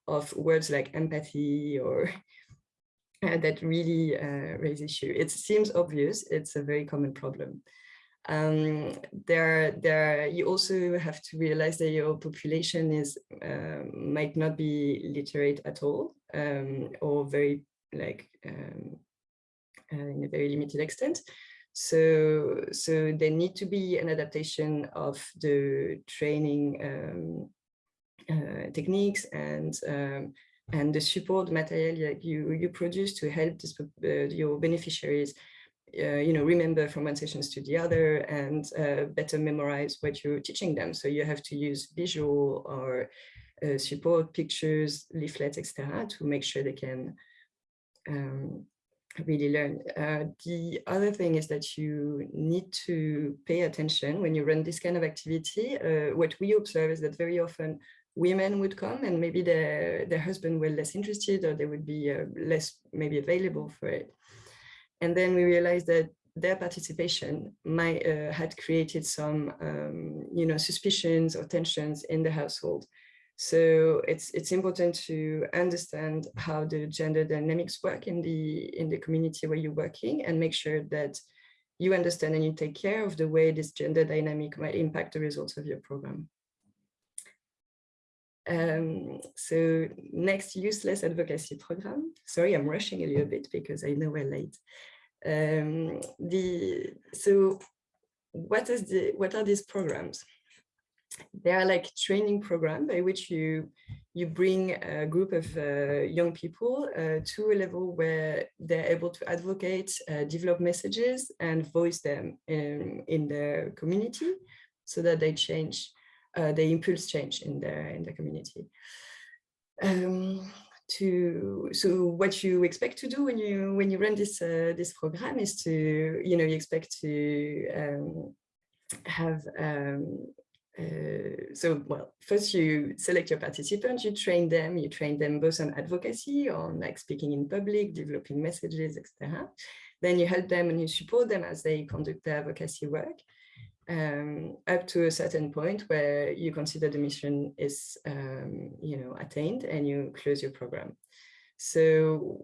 of words like empathy or uh, that really uh, raise issue. It seems obvious, it's a very common problem um, there, there, you also have to realize that your population is uh, might not be literate at all um, or very like um, in a very limited extent. So, so there need to be an adaptation of the training um, uh, techniques and um, and the support material you you produce to help this, uh, your beneficiaries uh, you know, remember from one session to the other and uh, better memorize what you're teaching them. So you have to use visual or uh, support pictures, leaflets, etc., to make sure they can um, really learn. Uh, the other thing is that you need to pay attention when you run this kind of activity. Uh, what we observe is that very often women would come and maybe their, their husband were less interested or they would be less maybe available for it. And then we realized that their participation might uh, had created some, um, you know, suspicions or tensions in the household. So it's it's important to understand how the gender dynamics work in the in the community where you're working and make sure that you understand and you take care of the way this gender dynamic might impact the results of your program. Um, so next youth-led advocacy program. Sorry, I'm rushing a little bit because I know we're late. Um, the so what is the what are these programs? They are like training program by which you you bring a group of uh, young people uh, to a level where they're able to advocate, uh, develop messages, and voice them in, in their community, so that they change, uh, they impulse change in their in the community. Um, to so what you expect to do when you when you run this uh, this program is to you know you expect to um, have um, uh, so well first you select your participants you train them you train them both on advocacy on like speaking in public developing messages etc then you help them and you support them as they conduct their advocacy work um, up to a certain point where you consider the mission is, um, you know, attained and you close your program. So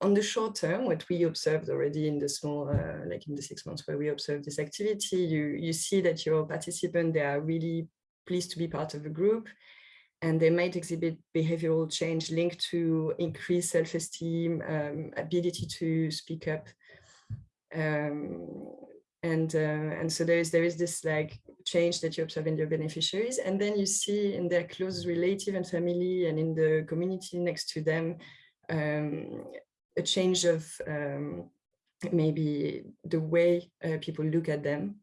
on the short term, what we observed already in the small, uh, like in the six months where we observed this activity, you, you see that your participants, they are really pleased to be part of a group and they might exhibit behavioral change linked to increased self-esteem, um, ability to speak up, um, and uh, and so there is there is this like change that you observe in your beneficiaries and then you see in their close relative and family and in the community next to them um, a change of um, maybe the way uh, people look at them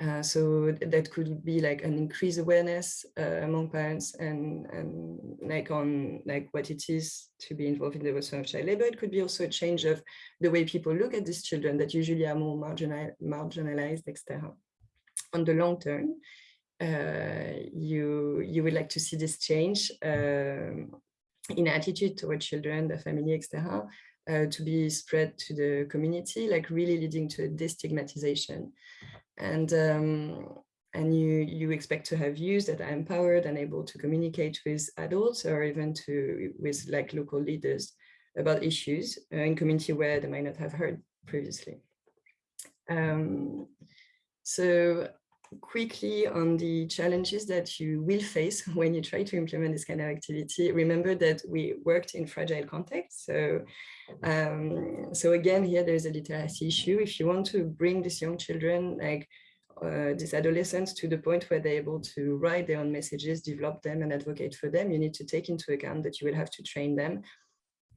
uh, so that could be like an increased awareness uh, among parents and, and like on like what it is to be involved in the worsening of child labor. It could be also a change of the way people look at these children that usually are more marginal, marginalized, etc. On the long term, uh, you you would like to see this change um, in attitude toward children, the family, etc. Uh, to be spread to the community, like really leading to a destigmatization and um, and you you expect to have views that are empowered and able to communicate with adults or even to with like local leaders about issues uh, in community where they might not have heard previously. Um, so quickly on the challenges that you will face when you try to implement this kind of activity, remember that we worked in fragile contexts. So, um, so again, here there's a literacy issue. If you want to bring these young children, like uh, these adolescents to the point where they're able to write their own messages, develop them and advocate for them, you need to take into account that you will have to train them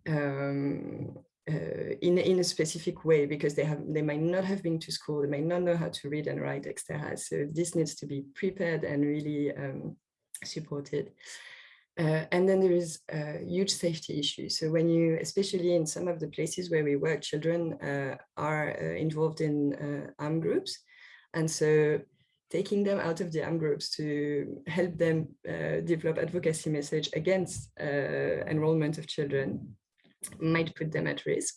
um, uh, in, in a specific way because they have they might not have been to school, they might not know how to read and write, etc. So this needs to be prepared and really um, supported. Uh, and then there is a huge safety issue. So when you, especially in some of the places where we work, children uh, are uh, involved in uh, armed groups. And so taking them out of the armed groups to help them uh, develop advocacy message against enrollment of children might put them at risk.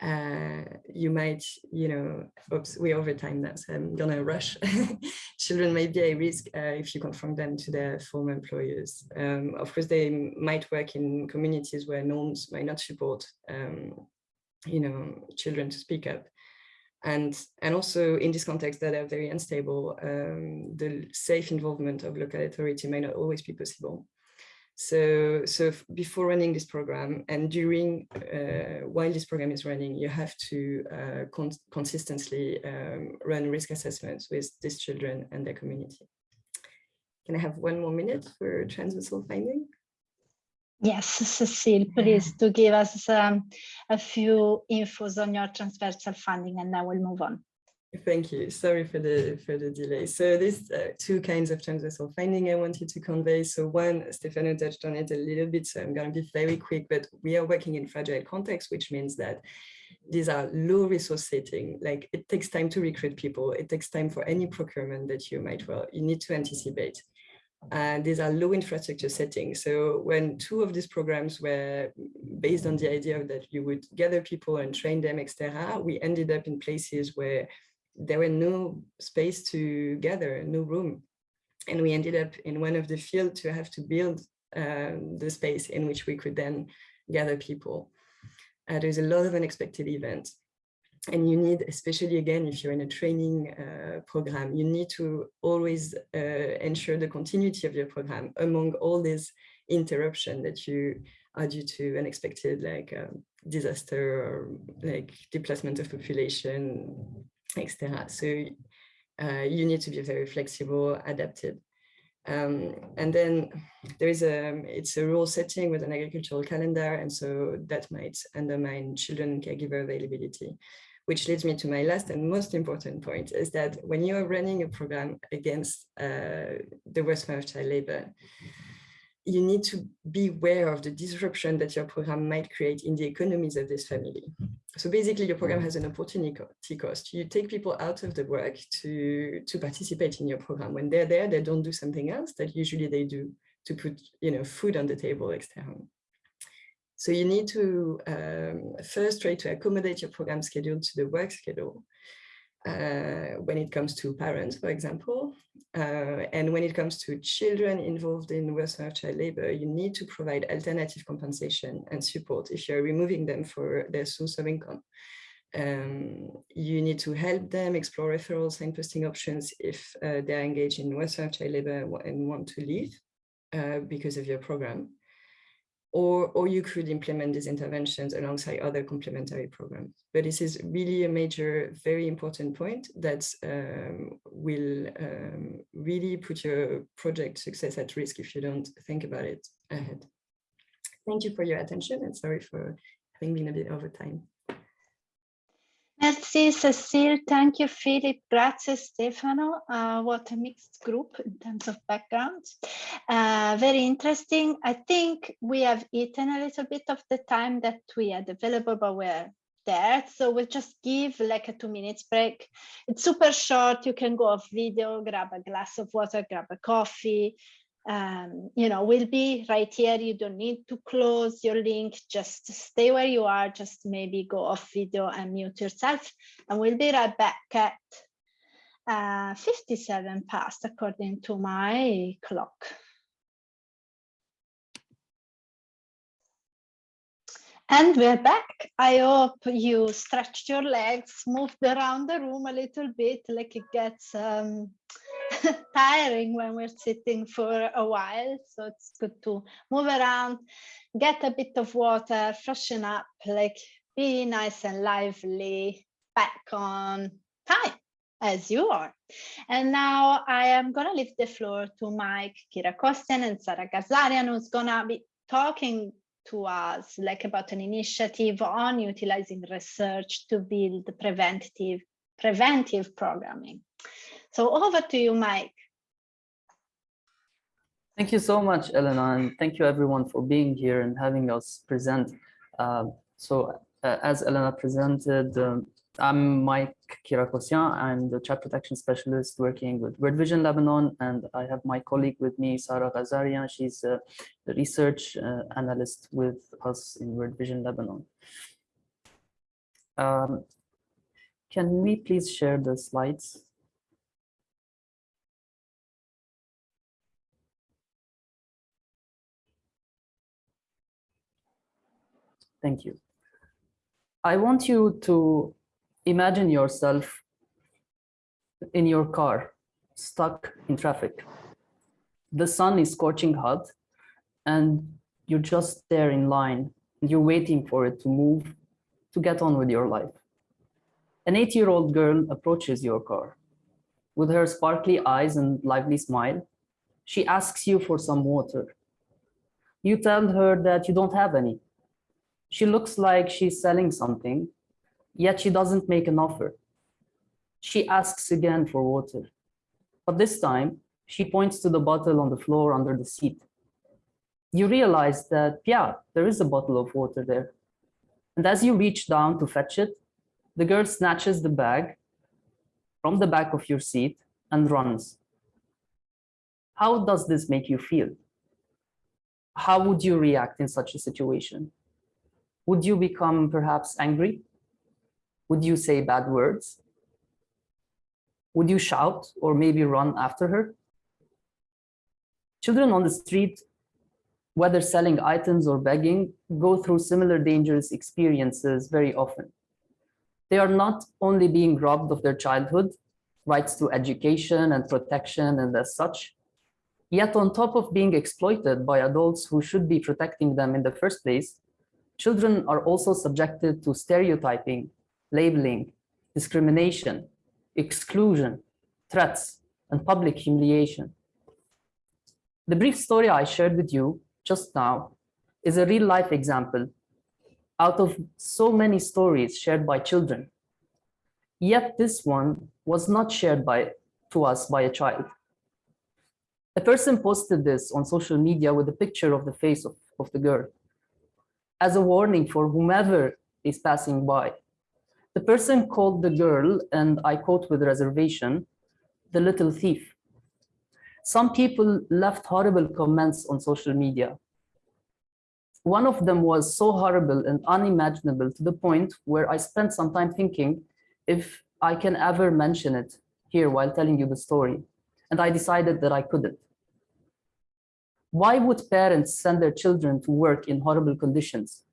Uh, you might, you know, oops, we overtime that, so I'm gonna rush. Children may be at risk uh, if you confront them to their former employers. Um, of course, they might work in communities where norms might not support, um, you know, children to speak up. And, and also in this context that are very unstable, um, the safe involvement of local authority may not always be possible. So, so before running this program and during, uh, while this program is running, you have to uh, con consistently um, run risk assessments with these children and their community. Can I have one more minute for transversal finding? Yes, Cecile, please to give us um, a few infos on your transversal funding and then we'll move on. Thank you. Sorry for the for the delay. So there's uh, two kinds of transversal finding I wanted to convey. So one, Stefano touched on it a little bit, so I'm going to be very quick, but we are working in fragile context, which means that these are low resource setting. Like it takes time to recruit people. It takes time for any procurement that you might, well, you need to anticipate. And these are low infrastructure settings. So when two of these programs were based on the idea that you would gather people and train them, etc., we ended up in places where there were no space to gather, no room. And we ended up in one of the field to have to build um, the space in which we could then gather people. Uh, there's a lot of unexpected events. And you need, especially again, if you're in a training uh, program, you need to always uh, ensure the continuity of your program among all these interruption that you are due to unexpected like um, disaster or like displacement of population, etc. So uh, you need to be very flexible, adapted. Um, and then there is a, it's a rural setting with an agricultural calendar, and so that might undermine children caregiver availability, which leads me to my last and most important point is that when you are running a program against uh, the worst form of child labor, you need to be aware of the disruption that your program might create in the economies of this family. So basically your program has an opportunity cost. You take people out of the work to, to participate in your program. When they're there, they don't do something else that usually they do to put you know, food on the table externally. So you need to um, first try to accommodate your program schedule to the work schedule uh, when it comes to parents, for example, uh, and when it comes to children involved in of child labor, you need to provide alternative compensation and support if you're removing them for their source of income. Um, you need to help them explore referrals and posting options if uh, they're engaged in of child labor and want to leave uh, because of your program or, or you could implement these interventions alongside other complementary programs. But this is really a major, very important point that um, will um, really put your project success at risk if you don't think about it ahead. Thank you for your attention and sorry for having been a bit over time. Merci Cecile, thank you Philip, grazie Stefano. Uh, what a mixed group in terms of backgrounds. Uh, very interesting. I think we have eaten a little bit of the time that we had available, but we're there. So we'll just give like a two minutes break. It's super short. You can go off video, grab a glass of water, grab a coffee, um, you know, will be right here. You don't need to close your link, just stay where you are, just maybe go off video and mute yourself. And we'll be right back at uh, 57 past according to my clock. And we're back. I hope you stretched your legs, moved around the room a little bit, like it gets um, tiring when we're sitting for a while. So it's good to move around, get a bit of water, freshen up, like be nice and lively, back on time as you are. And now I am going to leave the floor to Mike Kira Kirakosian and Sarah Ghazarian, who's going to be talking to us like about an initiative on utilizing research to build preventative preventive programming. So over to you, Mike. Thank you so much, Elena, and thank you everyone for being here and having us present. Uh, so uh, as Elena presented, um, I'm Mike Kirakosian. I'm the child protection specialist working with World Vision Lebanon, and I have my colleague with me, Sarah Ghazarian. She's uh, the research uh, analyst with us in World Vision Lebanon. Um, can we please share the slides? Thank you. I want you to imagine yourself in your car, stuck in traffic. The sun is scorching hot and you're just there in line you're waiting for it to move to get on with your life. An eight-year-old girl approaches your car. With her sparkly eyes and lively smile, she asks you for some water. You tell her that you don't have any. She looks like she's selling something, yet she doesn't make an offer. She asks again for water, but this time she points to the bottle on the floor under the seat. You realize that, yeah, there is a bottle of water there. And as you reach down to fetch it, the girl snatches the bag from the back of your seat and runs. How does this make you feel? How would you react in such a situation? Would you become perhaps angry? Would you say bad words? Would you shout or maybe run after her? Children on the street, whether selling items or begging, go through similar dangerous experiences very often. They are not only being robbed of their childhood, rights to education and protection and as such, yet on top of being exploited by adults who should be protecting them in the first place, children are also subjected to stereotyping, labeling, discrimination, exclusion, threats, and public humiliation. The brief story I shared with you just now is a real life example out of so many stories shared by children. Yet this one was not shared by to us by a child. A person posted this on social media with a picture of the face of, of the girl as a warning for whomever is passing by. The person called the girl, and I quote with reservation, the little thief. Some people left horrible comments on social media. One of them was so horrible and unimaginable to the point where I spent some time thinking if I can ever mention it here while telling you the story. And I decided that I couldn't. Why would parents send their children to work in horrible conditions?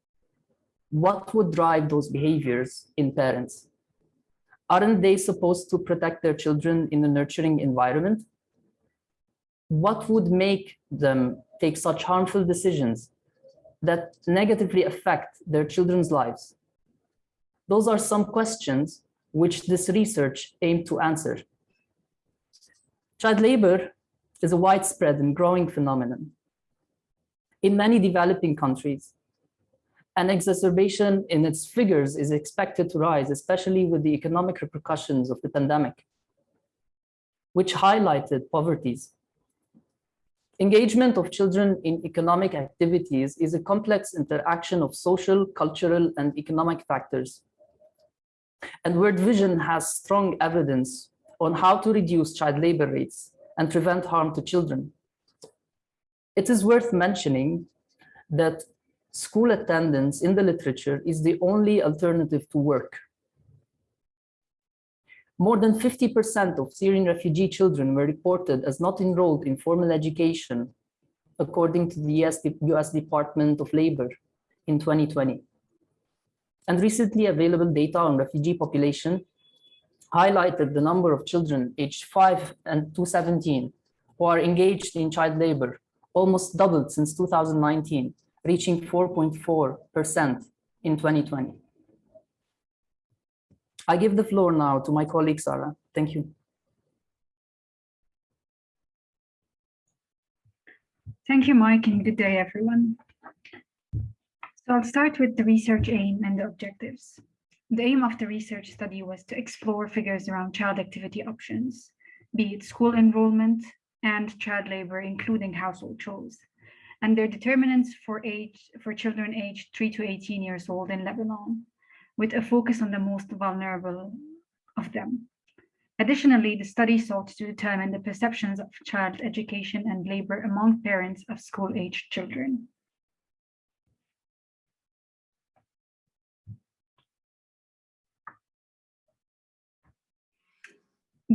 What would drive those behaviors in parents? Aren't they supposed to protect their children in a nurturing environment? What would make them take such harmful decisions that negatively affect their children's lives? Those are some questions which this research aimed to answer. Child labor is a widespread and growing phenomenon. In many developing countries, an exacerbation in its figures is expected to rise, especially with the economic repercussions of the pandemic, which highlighted poverties. Engagement of children in economic activities is a complex interaction of social, cultural, and economic factors. And World Vision has strong evidence on how to reduce child labor rates and prevent harm to children. It is worth mentioning that school attendance in the literature is the only alternative to work. More than 50% of Syrian refugee children were reported as not enrolled in formal education, according to the US, Department of Labor in 2020. And recently available data on refugee population highlighted the number of children aged 5 and to 17 who are engaged in child labor, almost doubled since 2019, reaching 4.4% in 2020. I give the floor now to my colleague, Sarah. Thank you. Thank you, Mike, and good day, everyone. So I'll start with the research aim and the objectives. The aim of the research study was to explore figures around child activity options, be it school enrollment and child labor, including household chores, and their determinants for age for children aged 3 to 18 years old in Lebanon, with a focus on the most vulnerable of them. Additionally, the study sought to determine the perceptions of child education and labor among parents of school-aged children.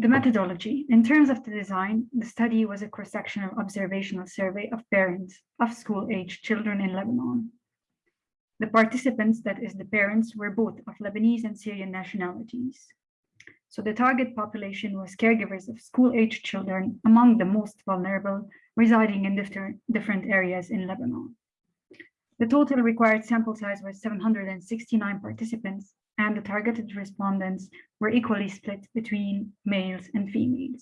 The methodology. In terms of the design, the study was a cross-sectional observational survey of parents of school-aged children in Lebanon. The participants, that is the parents, were both of Lebanese and Syrian nationalities. So the target population was caregivers of school-age children among the most vulnerable residing in different areas in Lebanon. The total required sample size was 769 participants, and the targeted respondents were equally split between males and females.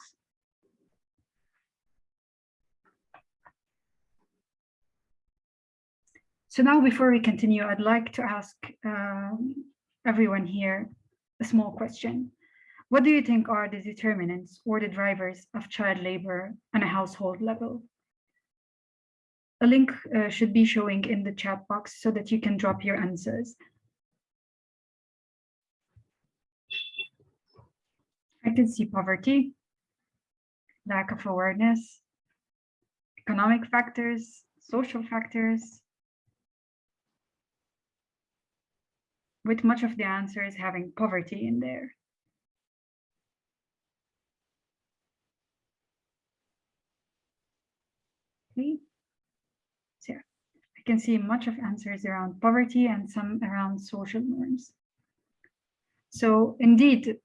So now before we continue, I'd like to ask um, everyone here a small question. What do you think are the determinants or the drivers of child labor on a household level? A link uh, should be showing in the chat box so that you can drop your answers. I can see poverty, lack of awareness, economic factors, social factors, with much of the answers having poverty in there. Okay. Can see much of answers around poverty and some around social norms. So indeed,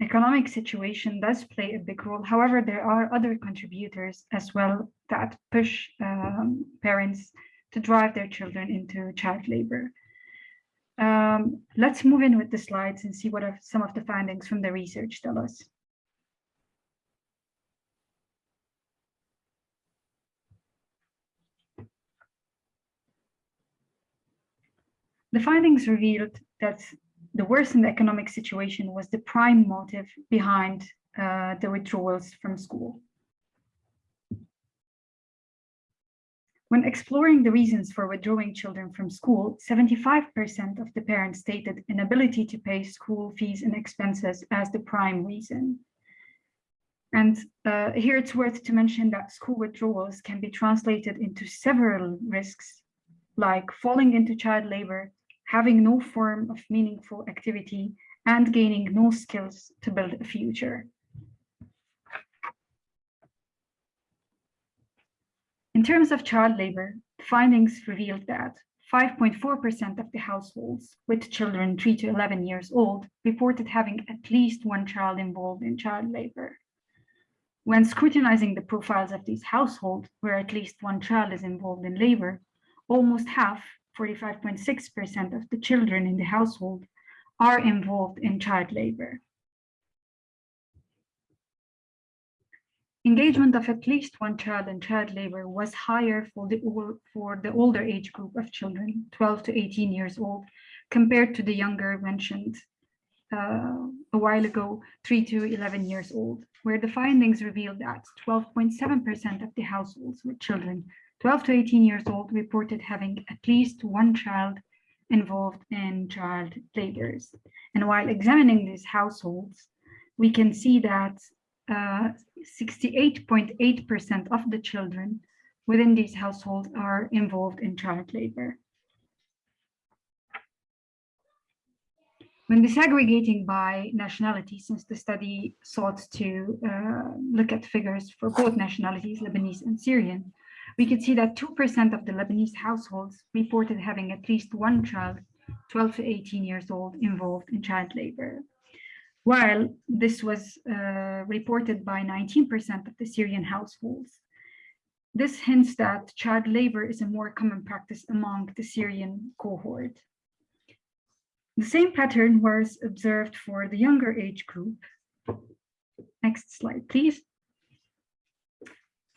economic situation does play a big role. However, there are other contributors as well that push um, parents to drive their children into child labor. Um, let's move in with the slides and see what are some of the findings from the research tell us. The findings revealed that the worsened economic situation was the prime motive behind uh, the withdrawals from school. When exploring the reasons for withdrawing children from school, 75% of the parents stated inability to pay school fees and expenses as the prime reason. And uh, here it's worth to mention that school withdrawals can be translated into several risks, like falling into child labor, having no form of meaningful activity, and gaining no skills to build a future. In terms of child labor, findings revealed that 5.4% of the households with children 3 to 11 years old reported having at least one child involved in child labor. When scrutinizing the profiles of these households where at least one child is involved in labor, almost half 45.6% of the children in the household are involved in child labor. Engagement of at least one child in child labor was higher for the, for the older age group of children, 12 to 18 years old, compared to the younger mentioned uh, a while ago, 3 to 11 years old, where the findings revealed that 12.7% of the households with children 12 to 18 years old reported having at least one child involved in child labors. And while examining these households, we can see that 68.8% uh, of the children within these households are involved in child labor. When disaggregating by nationality, since the study sought to uh, look at figures for both nationalities, Lebanese and Syrian, we could see that 2% of the Lebanese households reported having at least one child 12 to 18 years old involved in child labor while this was uh, reported by 19% of the Syrian households. This hints that child labor is a more common practice among the Syrian cohort. The same pattern was observed for the younger age group. Next slide, please.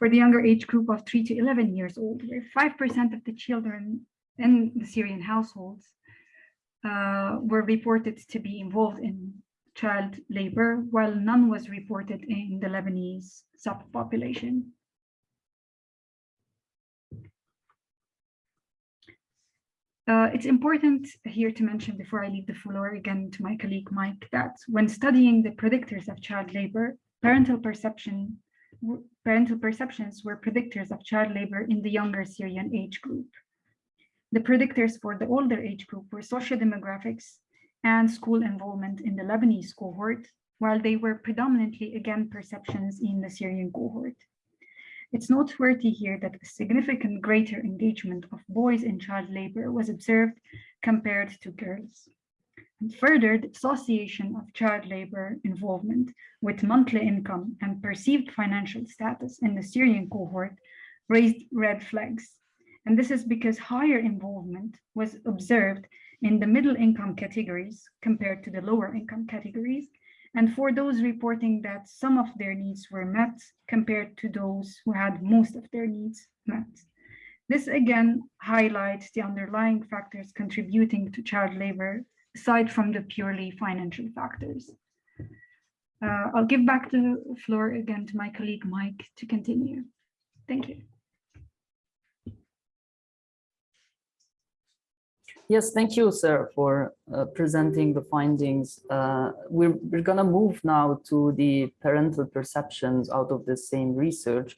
For the younger age group of 3 to 11 years old, where 5% of the children in the Syrian households uh, were reported to be involved in child labor, while none was reported in the Lebanese subpopulation. Uh, it's important here to mention before I leave the floor again to my colleague Mike that when studying the predictors of child labor, parental perception, parental perceptions were predictors of child labor in the younger Syrian age group. The predictors for the older age group were socio-demographics, and school involvement in the Lebanese cohort, while they were predominantly again perceptions in the Syrian cohort. It's noteworthy here that a significant greater engagement of boys in child labor was observed compared to girls. And further, the association of child labor involvement with monthly income and perceived financial status in the Syrian cohort raised red flags. And this is because higher involvement was observed in the middle income categories compared to the lower income categories, and for those reporting that some of their needs were met compared to those who had most of their needs met. This again highlights the underlying factors contributing to child labor, aside from the purely financial factors. Uh, I'll give back the floor again to my colleague Mike to continue. Thank you. Yes, thank you, sir, for uh, presenting the findings. Uh, we're, we're going to move now to the parental perceptions out of this same research,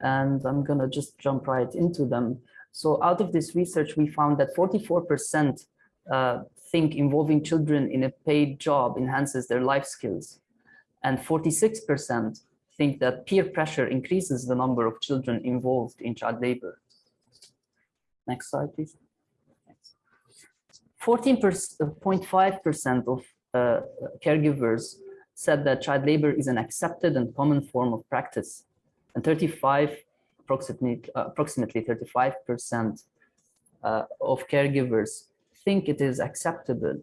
and I'm going to just jump right into them. So out of this research, we found that 44% uh, think involving children in a paid job enhances their life skills, and 46% think that peer pressure increases the number of children involved in child labor. Next slide, please. 14.5% of uh, caregivers said that child labor is an accepted and common form of practice, and 35, approximately, uh, approximately 35% uh, of caregivers think it is acceptable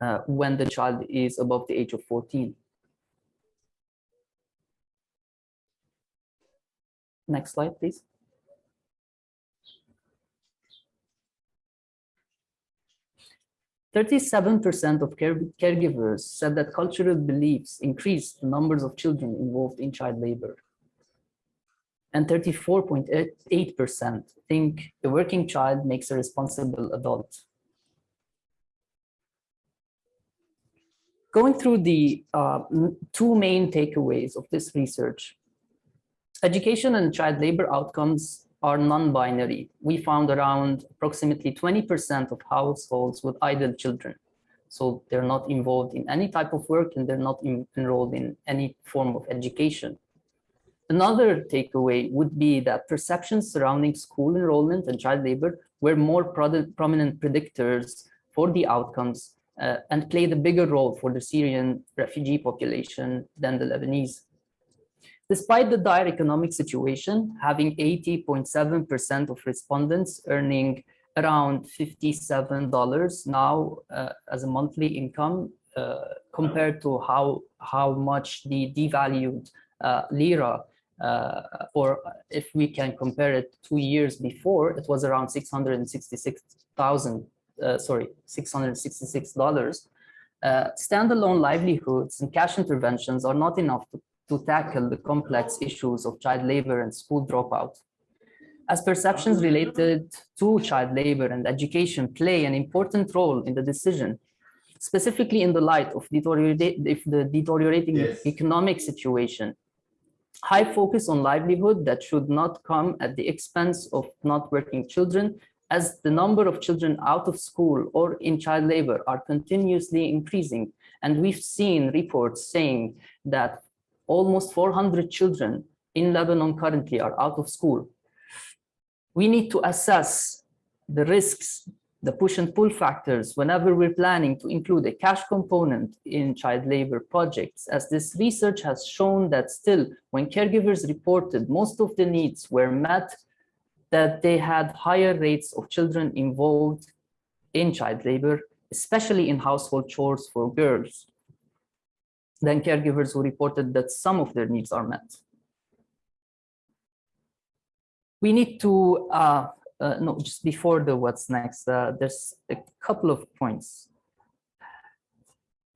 uh, when the child is above the age of 14. Next slide, please. 37% of care caregivers said that cultural beliefs increase the numbers of children involved in child labor. And 34.8% think the working child makes a responsible adult. Going through the uh, two main takeaways of this research, education and child labor outcomes are non-binary. We found around approximately 20% of households with idle children. So they're not involved in any type of work and they're not in, enrolled in any form of education. Another takeaway would be that perceptions surrounding school enrollment and child labor were more prominent predictors for the outcomes uh, and played a bigger role for the Syrian refugee population than the Lebanese. Despite the dire economic situation, having 80.7% of respondents earning around $57 now uh, as a monthly income uh, compared to how, how much the devalued uh, lira, uh, or if we can compare it two years before, it was around 666,000, uh, sorry, $666. Uh, standalone livelihoods and cash interventions are not enough to to tackle the complex issues of child labor and school dropout. As perceptions related to child labor and education play an important role in the decision, specifically in the light of the deteriorating yes. economic situation, high focus on livelihood that should not come at the expense of not working children as the number of children out of school or in child labor are continuously increasing. And we've seen reports saying that almost 400 children in Lebanon currently are out of school. We need to assess the risks, the push and pull factors whenever we're planning to include a cash component in child labor projects, as this research has shown that still when caregivers reported most of the needs were met, that they had higher rates of children involved in child labor, especially in household chores for girls than caregivers who reported that some of their needs are met. We need to, uh, uh, no, just before the what's next, uh, there's a couple of points.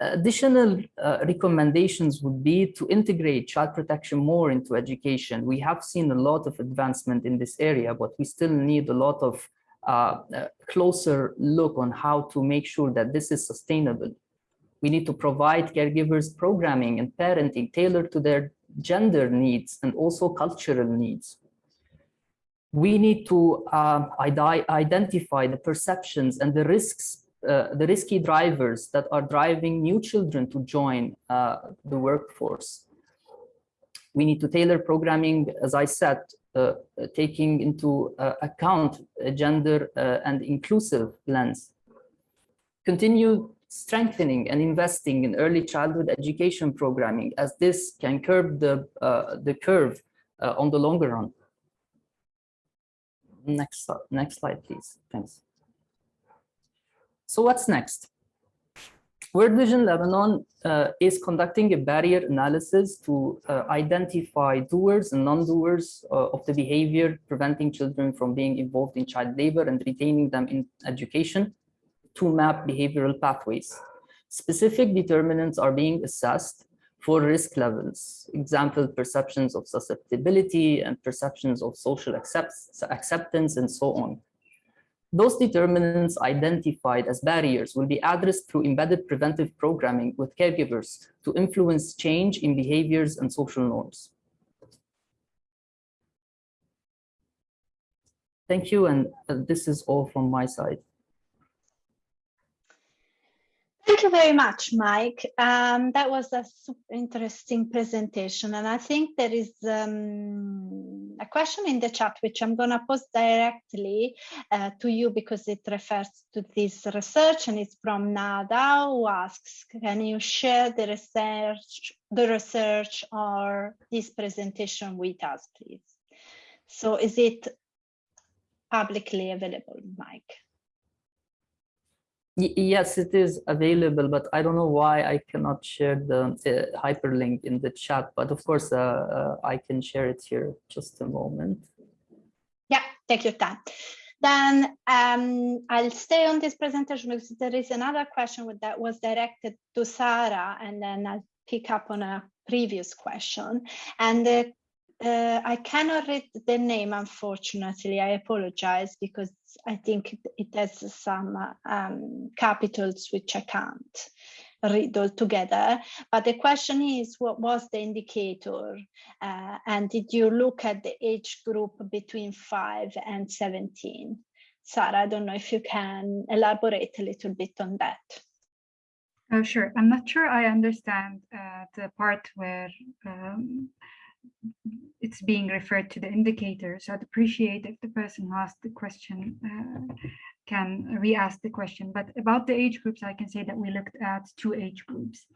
Additional uh, recommendations would be to integrate child protection more into education. We have seen a lot of advancement in this area, but we still need a lot of uh, closer look on how to make sure that this is sustainable. We need to provide caregivers programming and parenting tailored to their gender needs and also cultural needs. We need to uh, identify the perceptions and the risks, uh, the risky drivers that are driving new children to join uh, the workforce. We need to tailor programming, as I said, uh, taking into uh, account a gender uh, and inclusive lens. Continue strengthening and investing in early childhood education programming as this can curb the, the curve on the longer run. Next, next slide, please. Thanks. So what's next? World Vision Lebanon uh, is conducting a barrier analysis to uh, identify doers and non-doers uh, of the behavior preventing children from being involved in child labor and retaining them in education to map behavioral pathways. Specific determinants are being assessed for risk levels, example, perceptions of susceptibility and perceptions of social accept acceptance and so on. Those determinants identified as barriers will be addressed through embedded preventive programming with caregivers to influence change in behaviors and social norms. Thank you, and uh, this is all from my side. Thank you very much, Mike. Um, that was a super interesting presentation. And I think there is um, a question in the chat, which I'm going to post directly uh, to you because it refers to this research and it's from Nada who asks, can you share the research, the research or this presentation with us, please? So is it publicly available, Mike? Yes, it is available, but I don't know why I cannot share the uh, hyperlink in the chat. But of course, uh, uh, I can share it here. Just a moment. Yeah, take your time. Then um, I'll stay on this presentation because there is another question that was directed to Sarah, and then I'll pick up on a previous question. And the uh, I cannot read the name, unfortunately. I apologize because I think it has some um, capitals which I can't read all together. But the question is, what was the indicator? Uh, and did you look at the age group between 5 and 17? Sarah, I don't know if you can elaborate a little bit on that. Oh, sure. I'm not sure I understand uh, the part where um, it's being referred to the indicator. So I'd appreciate if the person who asked the question uh, can re-ask the question. But about the age groups, I can say that we looked at two age groups.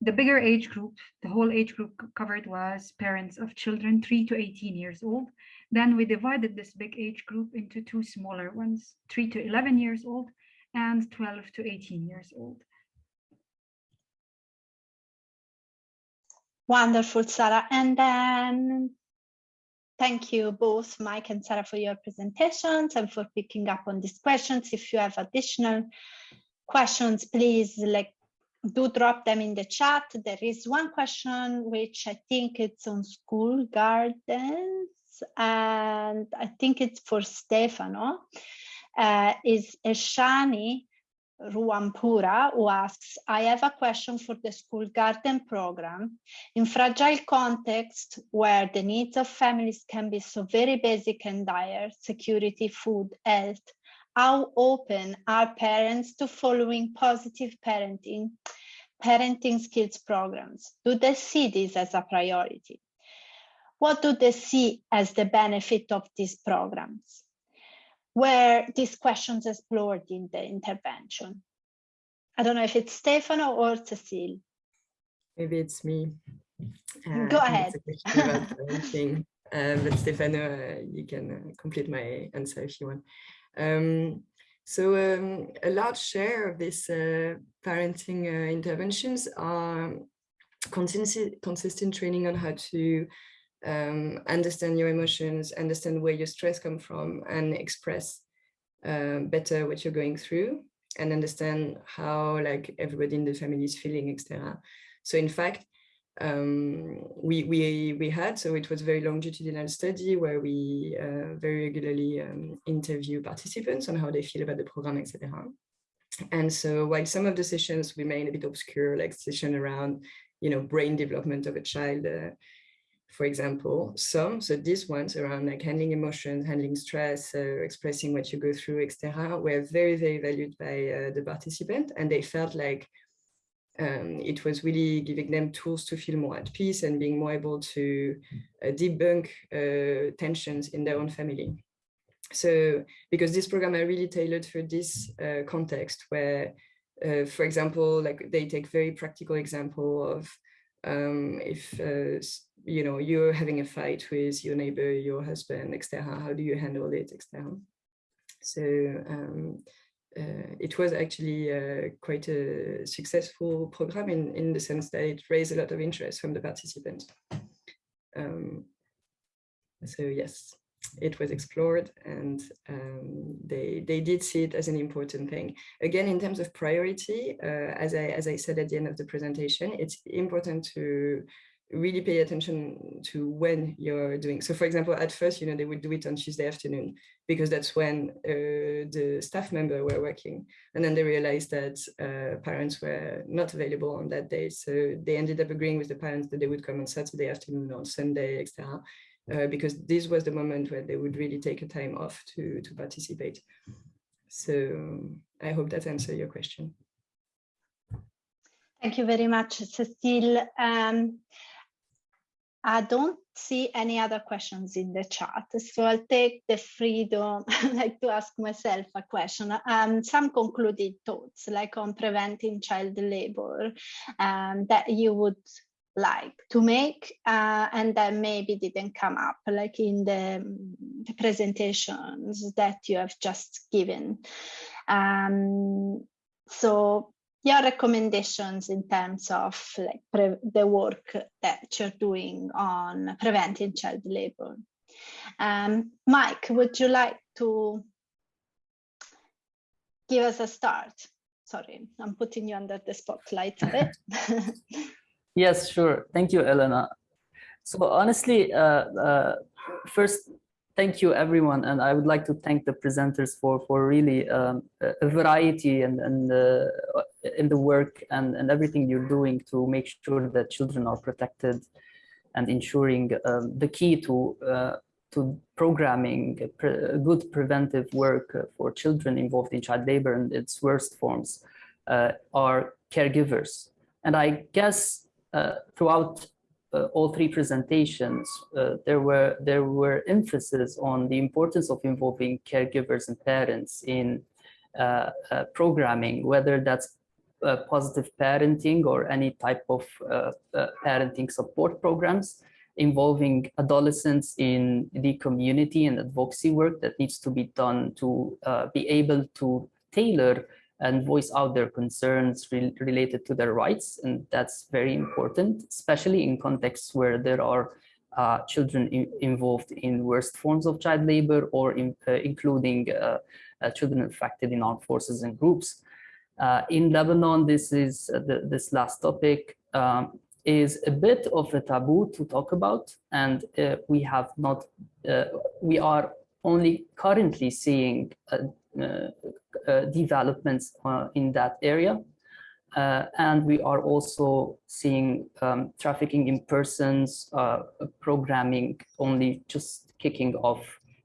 The bigger age group, the whole age group covered was parents of children 3 to 18 years old. Then we divided this big age group into two smaller ones, 3 to 11 years old and 12 to 18 years old. Wonderful, Sarah. And then thank you both, Mike and Sarah, for your presentations and for picking up on these questions. If you have additional questions, please like do drop them in the chat. There is one question which I think it's on school gardens, and I think it's for Stefano. Uh, is Eshani Ruampura, who asks, I have a question for the school garden program. In fragile context where the needs of families can be so very basic and dire, security, food, health, how open are parents to following positive parenting, parenting skills programs? Do they see this as a priority? What do they see as the benefit of these programs? Where these questions explored in the intervention. I don't know if it's Stefano or Cecile. Maybe it's me. Uh, Go ahead. uh, but Stefano, uh, you can uh, complete my answer if you want. Um, so um, a large share of these uh, parenting uh, interventions are consistent, consistent training on how to um, understand your emotions, understand where your stress come from and express uh, better what you're going through and understand how like everybody in the family is feeling, etc. So in fact, um, we, we, we had, so it was very longitudinal study where we uh, very regularly um, interview participants on how they feel about the program, etc. And so while some of the sessions remain a bit obscure, like session around, you know, brain development of a child, uh, for example, some, so these ones around like handling emotions, handling stress, uh, expressing what you go through, etc., were very, very valued by uh, the participant. And they felt like um, it was really giving them tools to feel more at peace and being more able to uh, debunk uh, tensions in their own family. So because this program are really tailored for this uh, context where uh, for example, like they take very practical example of um, if uh, you know you're having a fight with your neighbor, your husband, etc. How do you handle it, etc. So um, uh, it was actually uh, quite a successful program in, in the sense that it raised a lot of interest from the participants. Um, so yes, it was explored and um, they, they did see it as an important thing. Again, in terms of priority, uh, as, I, as I said at the end of the presentation, it's important to really pay attention to when you're doing. So for example, at first, you know, they would do it on Tuesday afternoon because that's when uh, the staff member were working. And then they realized that uh, parents were not available on that day. So they ended up agreeing with the parents that they would come on Saturday afternoon, on Sunday, etc. Uh, because this was the moment where they would really take a time off to, to participate. So I hope that answers your question. Thank you very much, Cecile. Um, I don't see any other questions in the chat, so I'll take the freedom like to ask myself a question. Um, some concluded thoughts, like on preventing child labor, um, that you would like to make uh, and that maybe didn't come up like in the, the presentations that you have just given. Um, so your recommendations in terms of like the work that you're doing on preventing child labor. Um, Mike, would you like to give us a start? Sorry, I'm putting you under the spotlight a bit. yes, sure. Thank you, Elena. So honestly, uh, uh, first, thank you everyone and i would like to thank the presenters for for really um, a variety and and uh, in the work and and everything you're doing to make sure that children are protected and ensuring um, the key to uh, to programming pre good preventive work for children involved in child labor and its worst forms uh, are caregivers and i guess throughout uh, all three presentations, uh, there were there were emphasis on the importance of involving caregivers and parents in uh, uh programming, whether that's uh, positive parenting or any type of uh, parenting support programs involving adolescents in the community and advocacy work that needs to be done to be able to tailor and voice out their concerns re related to their rights. And that's very important, especially in contexts where there are uh, children involved in worst forms of child labor or in, uh, including uh, uh children affected in armed forces and groups. Uh, in Lebanon, this is uh, the, this last topic um, is a bit of a taboo to talk about, and we have not, we are only currently seeing developments uh, in that area. and we are also seeing um, trafficking in persons programming only just kicking off,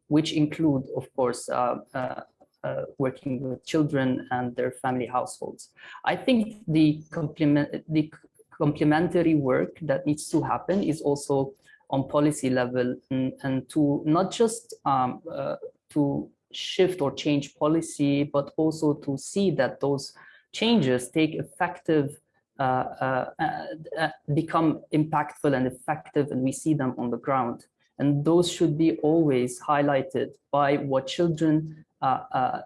which include, of course, uh, working with children and their family households. I think the complement the complementary work that needs to happen is also on policy level and, and to not just um, uh, to shift or change policy, but also to see that those changes take effective, uh, uh, uh, become impactful and effective, and we see them on the ground. And those should be always highlighted by what children uh, uh,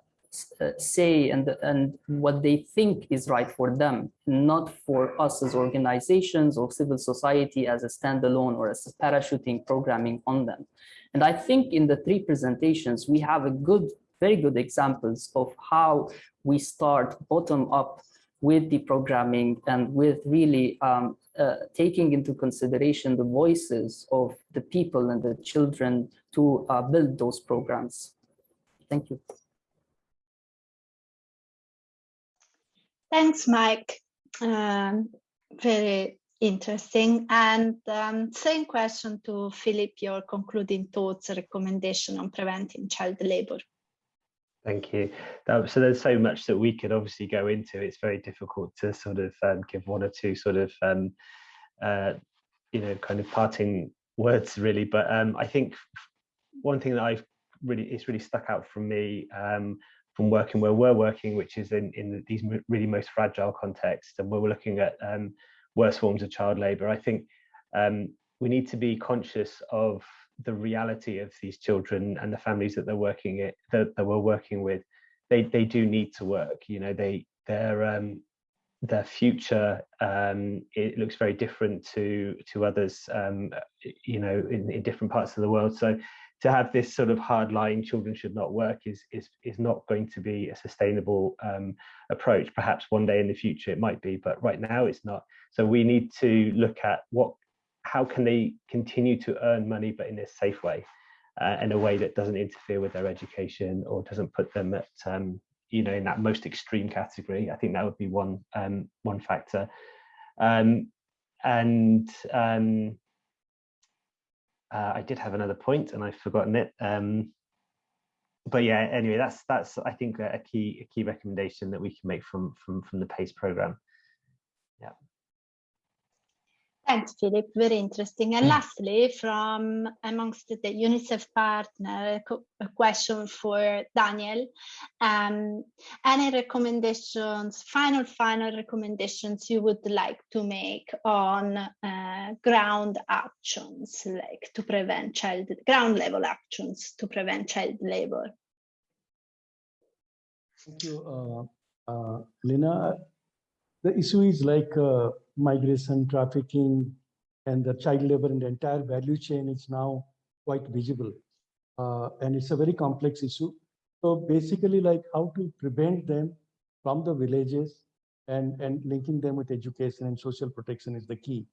uh, say and, and what they think is right for them, not for us as organizations or civil society as a standalone or as a parachuting programming on them. And I think in the three presentations, we have a good, very good examples of how we start bottom up with the programming and with really um, uh, taking into consideration the voices of the people and the children to uh, build those programs. Thank you. Thanks, Mike. Um, very Interesting. And um, same question to Philip, your concluding thoughts, recommendation on preventing child labor. Thank you. So there's so much that we could obviously go into. It's very difficult to sort of um, give one or two sort of, um, uh, you know, kind of parting words really. But um, I think one thing that I've really, it's really stuck out from me um, from working where we're working, which is in, in these really most fragile contexts, and where we're looking at um, worse forms of child labour. I think um, we need to be conscious of the reality of these children and the families that they're working it that, that we're working with. They they do need to work. You know, they their um, their future um, it looks very different to to others. Um, you know, in, in different parts of the world. So to have this sort of hard line children should not work is is is not going to be a sustainable um, approach. Perhaps one day in the future it might be but right now it's not. So we need to look at what how can they continue to earn money but in a safe way uh, in a way that doesn't interfere with their education or doesn't put them at um, you know in that most extreme category. I think that would be one um, one factor. Um, and um, uh, I did have another point and I've forgotten it. Um, but yeah, anyway, that's that's I think a key a key recommendation that we can make from from from the PACE program. Yeah. Thanks, Philip. Very interesting. And lastly, from amongst the UNICEF partner, a question for Daniel. Um, any recommendations, final, final recommendations you would like to make on uh, ground actions, like to prevent child, ground level actions to prevent child labor? Thank you, uh, uh, Lina. The issue is like uh, migration, trafficking, and the child labor and the entire value chain is now quite visible. Uh, and it's a very complex issue. So basically like how to prevent them from the villages and, and linking them with education and social protection is the key.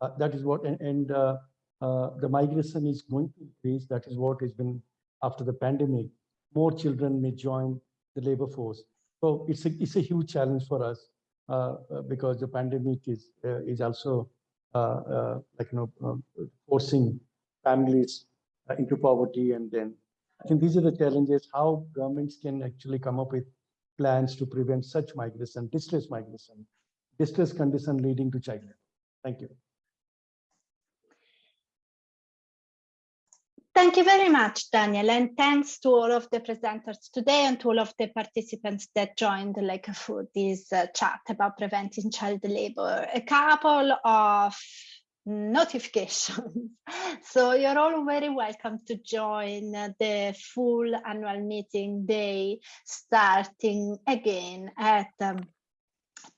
Uh, that is what, and, and uh, uh the migration is going to increase. That is what has been after the pandemic. More children may join the labor force. So it's a, it's a huge challenge for us. Uh, uh, because the pandemic is uh, is also like you know um, forcing families into poverty and then I think these are the challenges how governments can actually come up with plans to prevent such migration, distress migration, distress condition leading to child labor. Thank you. Thank you very much, Daniel, and thanks to all of the presenters today and to all of the participants that joined like for this uh, chat about preventing child labor. A couple of notifications. so you're all very welcome to join the full annual meeting day starting again at um,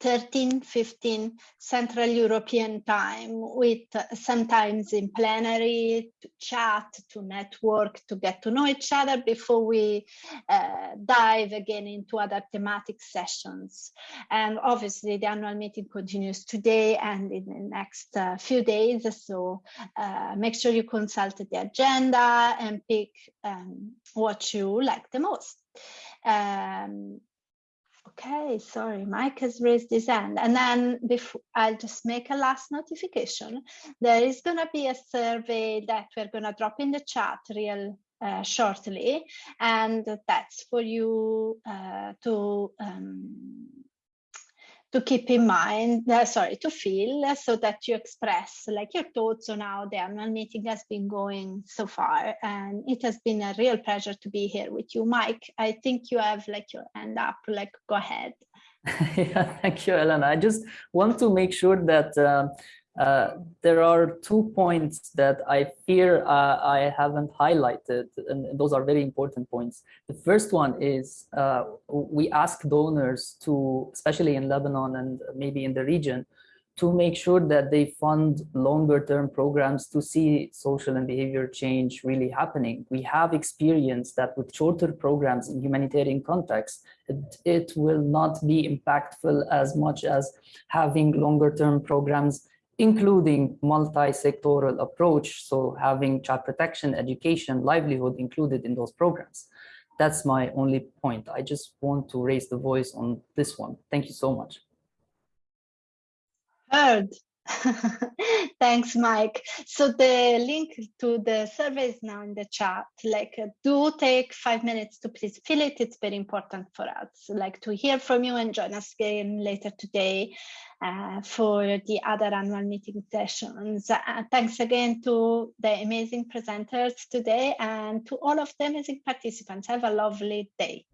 13, 15 Central European time with sometimes in plenary to chat, to network, to get to know each other before we uh, dive again into other thematic sessions. And obviously the annual meeting continues today and in the next uh, few days. So uh, make sure you consult the agenda and pick um, what you like the most. Um, Okay, sorry, Mike has raised his hand. And then before I'll just make a last notification. There is going to be a survey that we're going to drop in the chat real uh, shortly. And that's for you uh, to um, to keep in mind, uh, sorry, to feel uh, so that you express like your thoughts on how the annual meeting has been going so far. And it has been a real pleasure to be here with you. Mike, I think you have like your hand up, like go ahead. yeah, thank you, Elena. I just want to make sure that uh, uh, there are two points that I fear uh, I haven't highlighted, and those are very important points. The first one is uh, we ask donors to, especially in Lebanon and maybe in the region, to make sure that they fund longer term programs to see social and behavior change really happening. We have experienced that with shorter programs in humanitarian contexts, it, it will not be impactful as much as having longer term programs including multi-sectoral approach, so having child protection, education, livelihood included in those programs. That's my only point. I just want to raise the voice on this one. Thank you so much. Heard. Thanks, Mike. So the link to the survey is now in the chat. Like, do take five minutes to please fill it. It's very important for us, like to hear from you and join us again later today uh, for the other annual meeting sessions. Uh, thanks again to the amazing presenters today and to all of the amazing participants. Have a lovely day.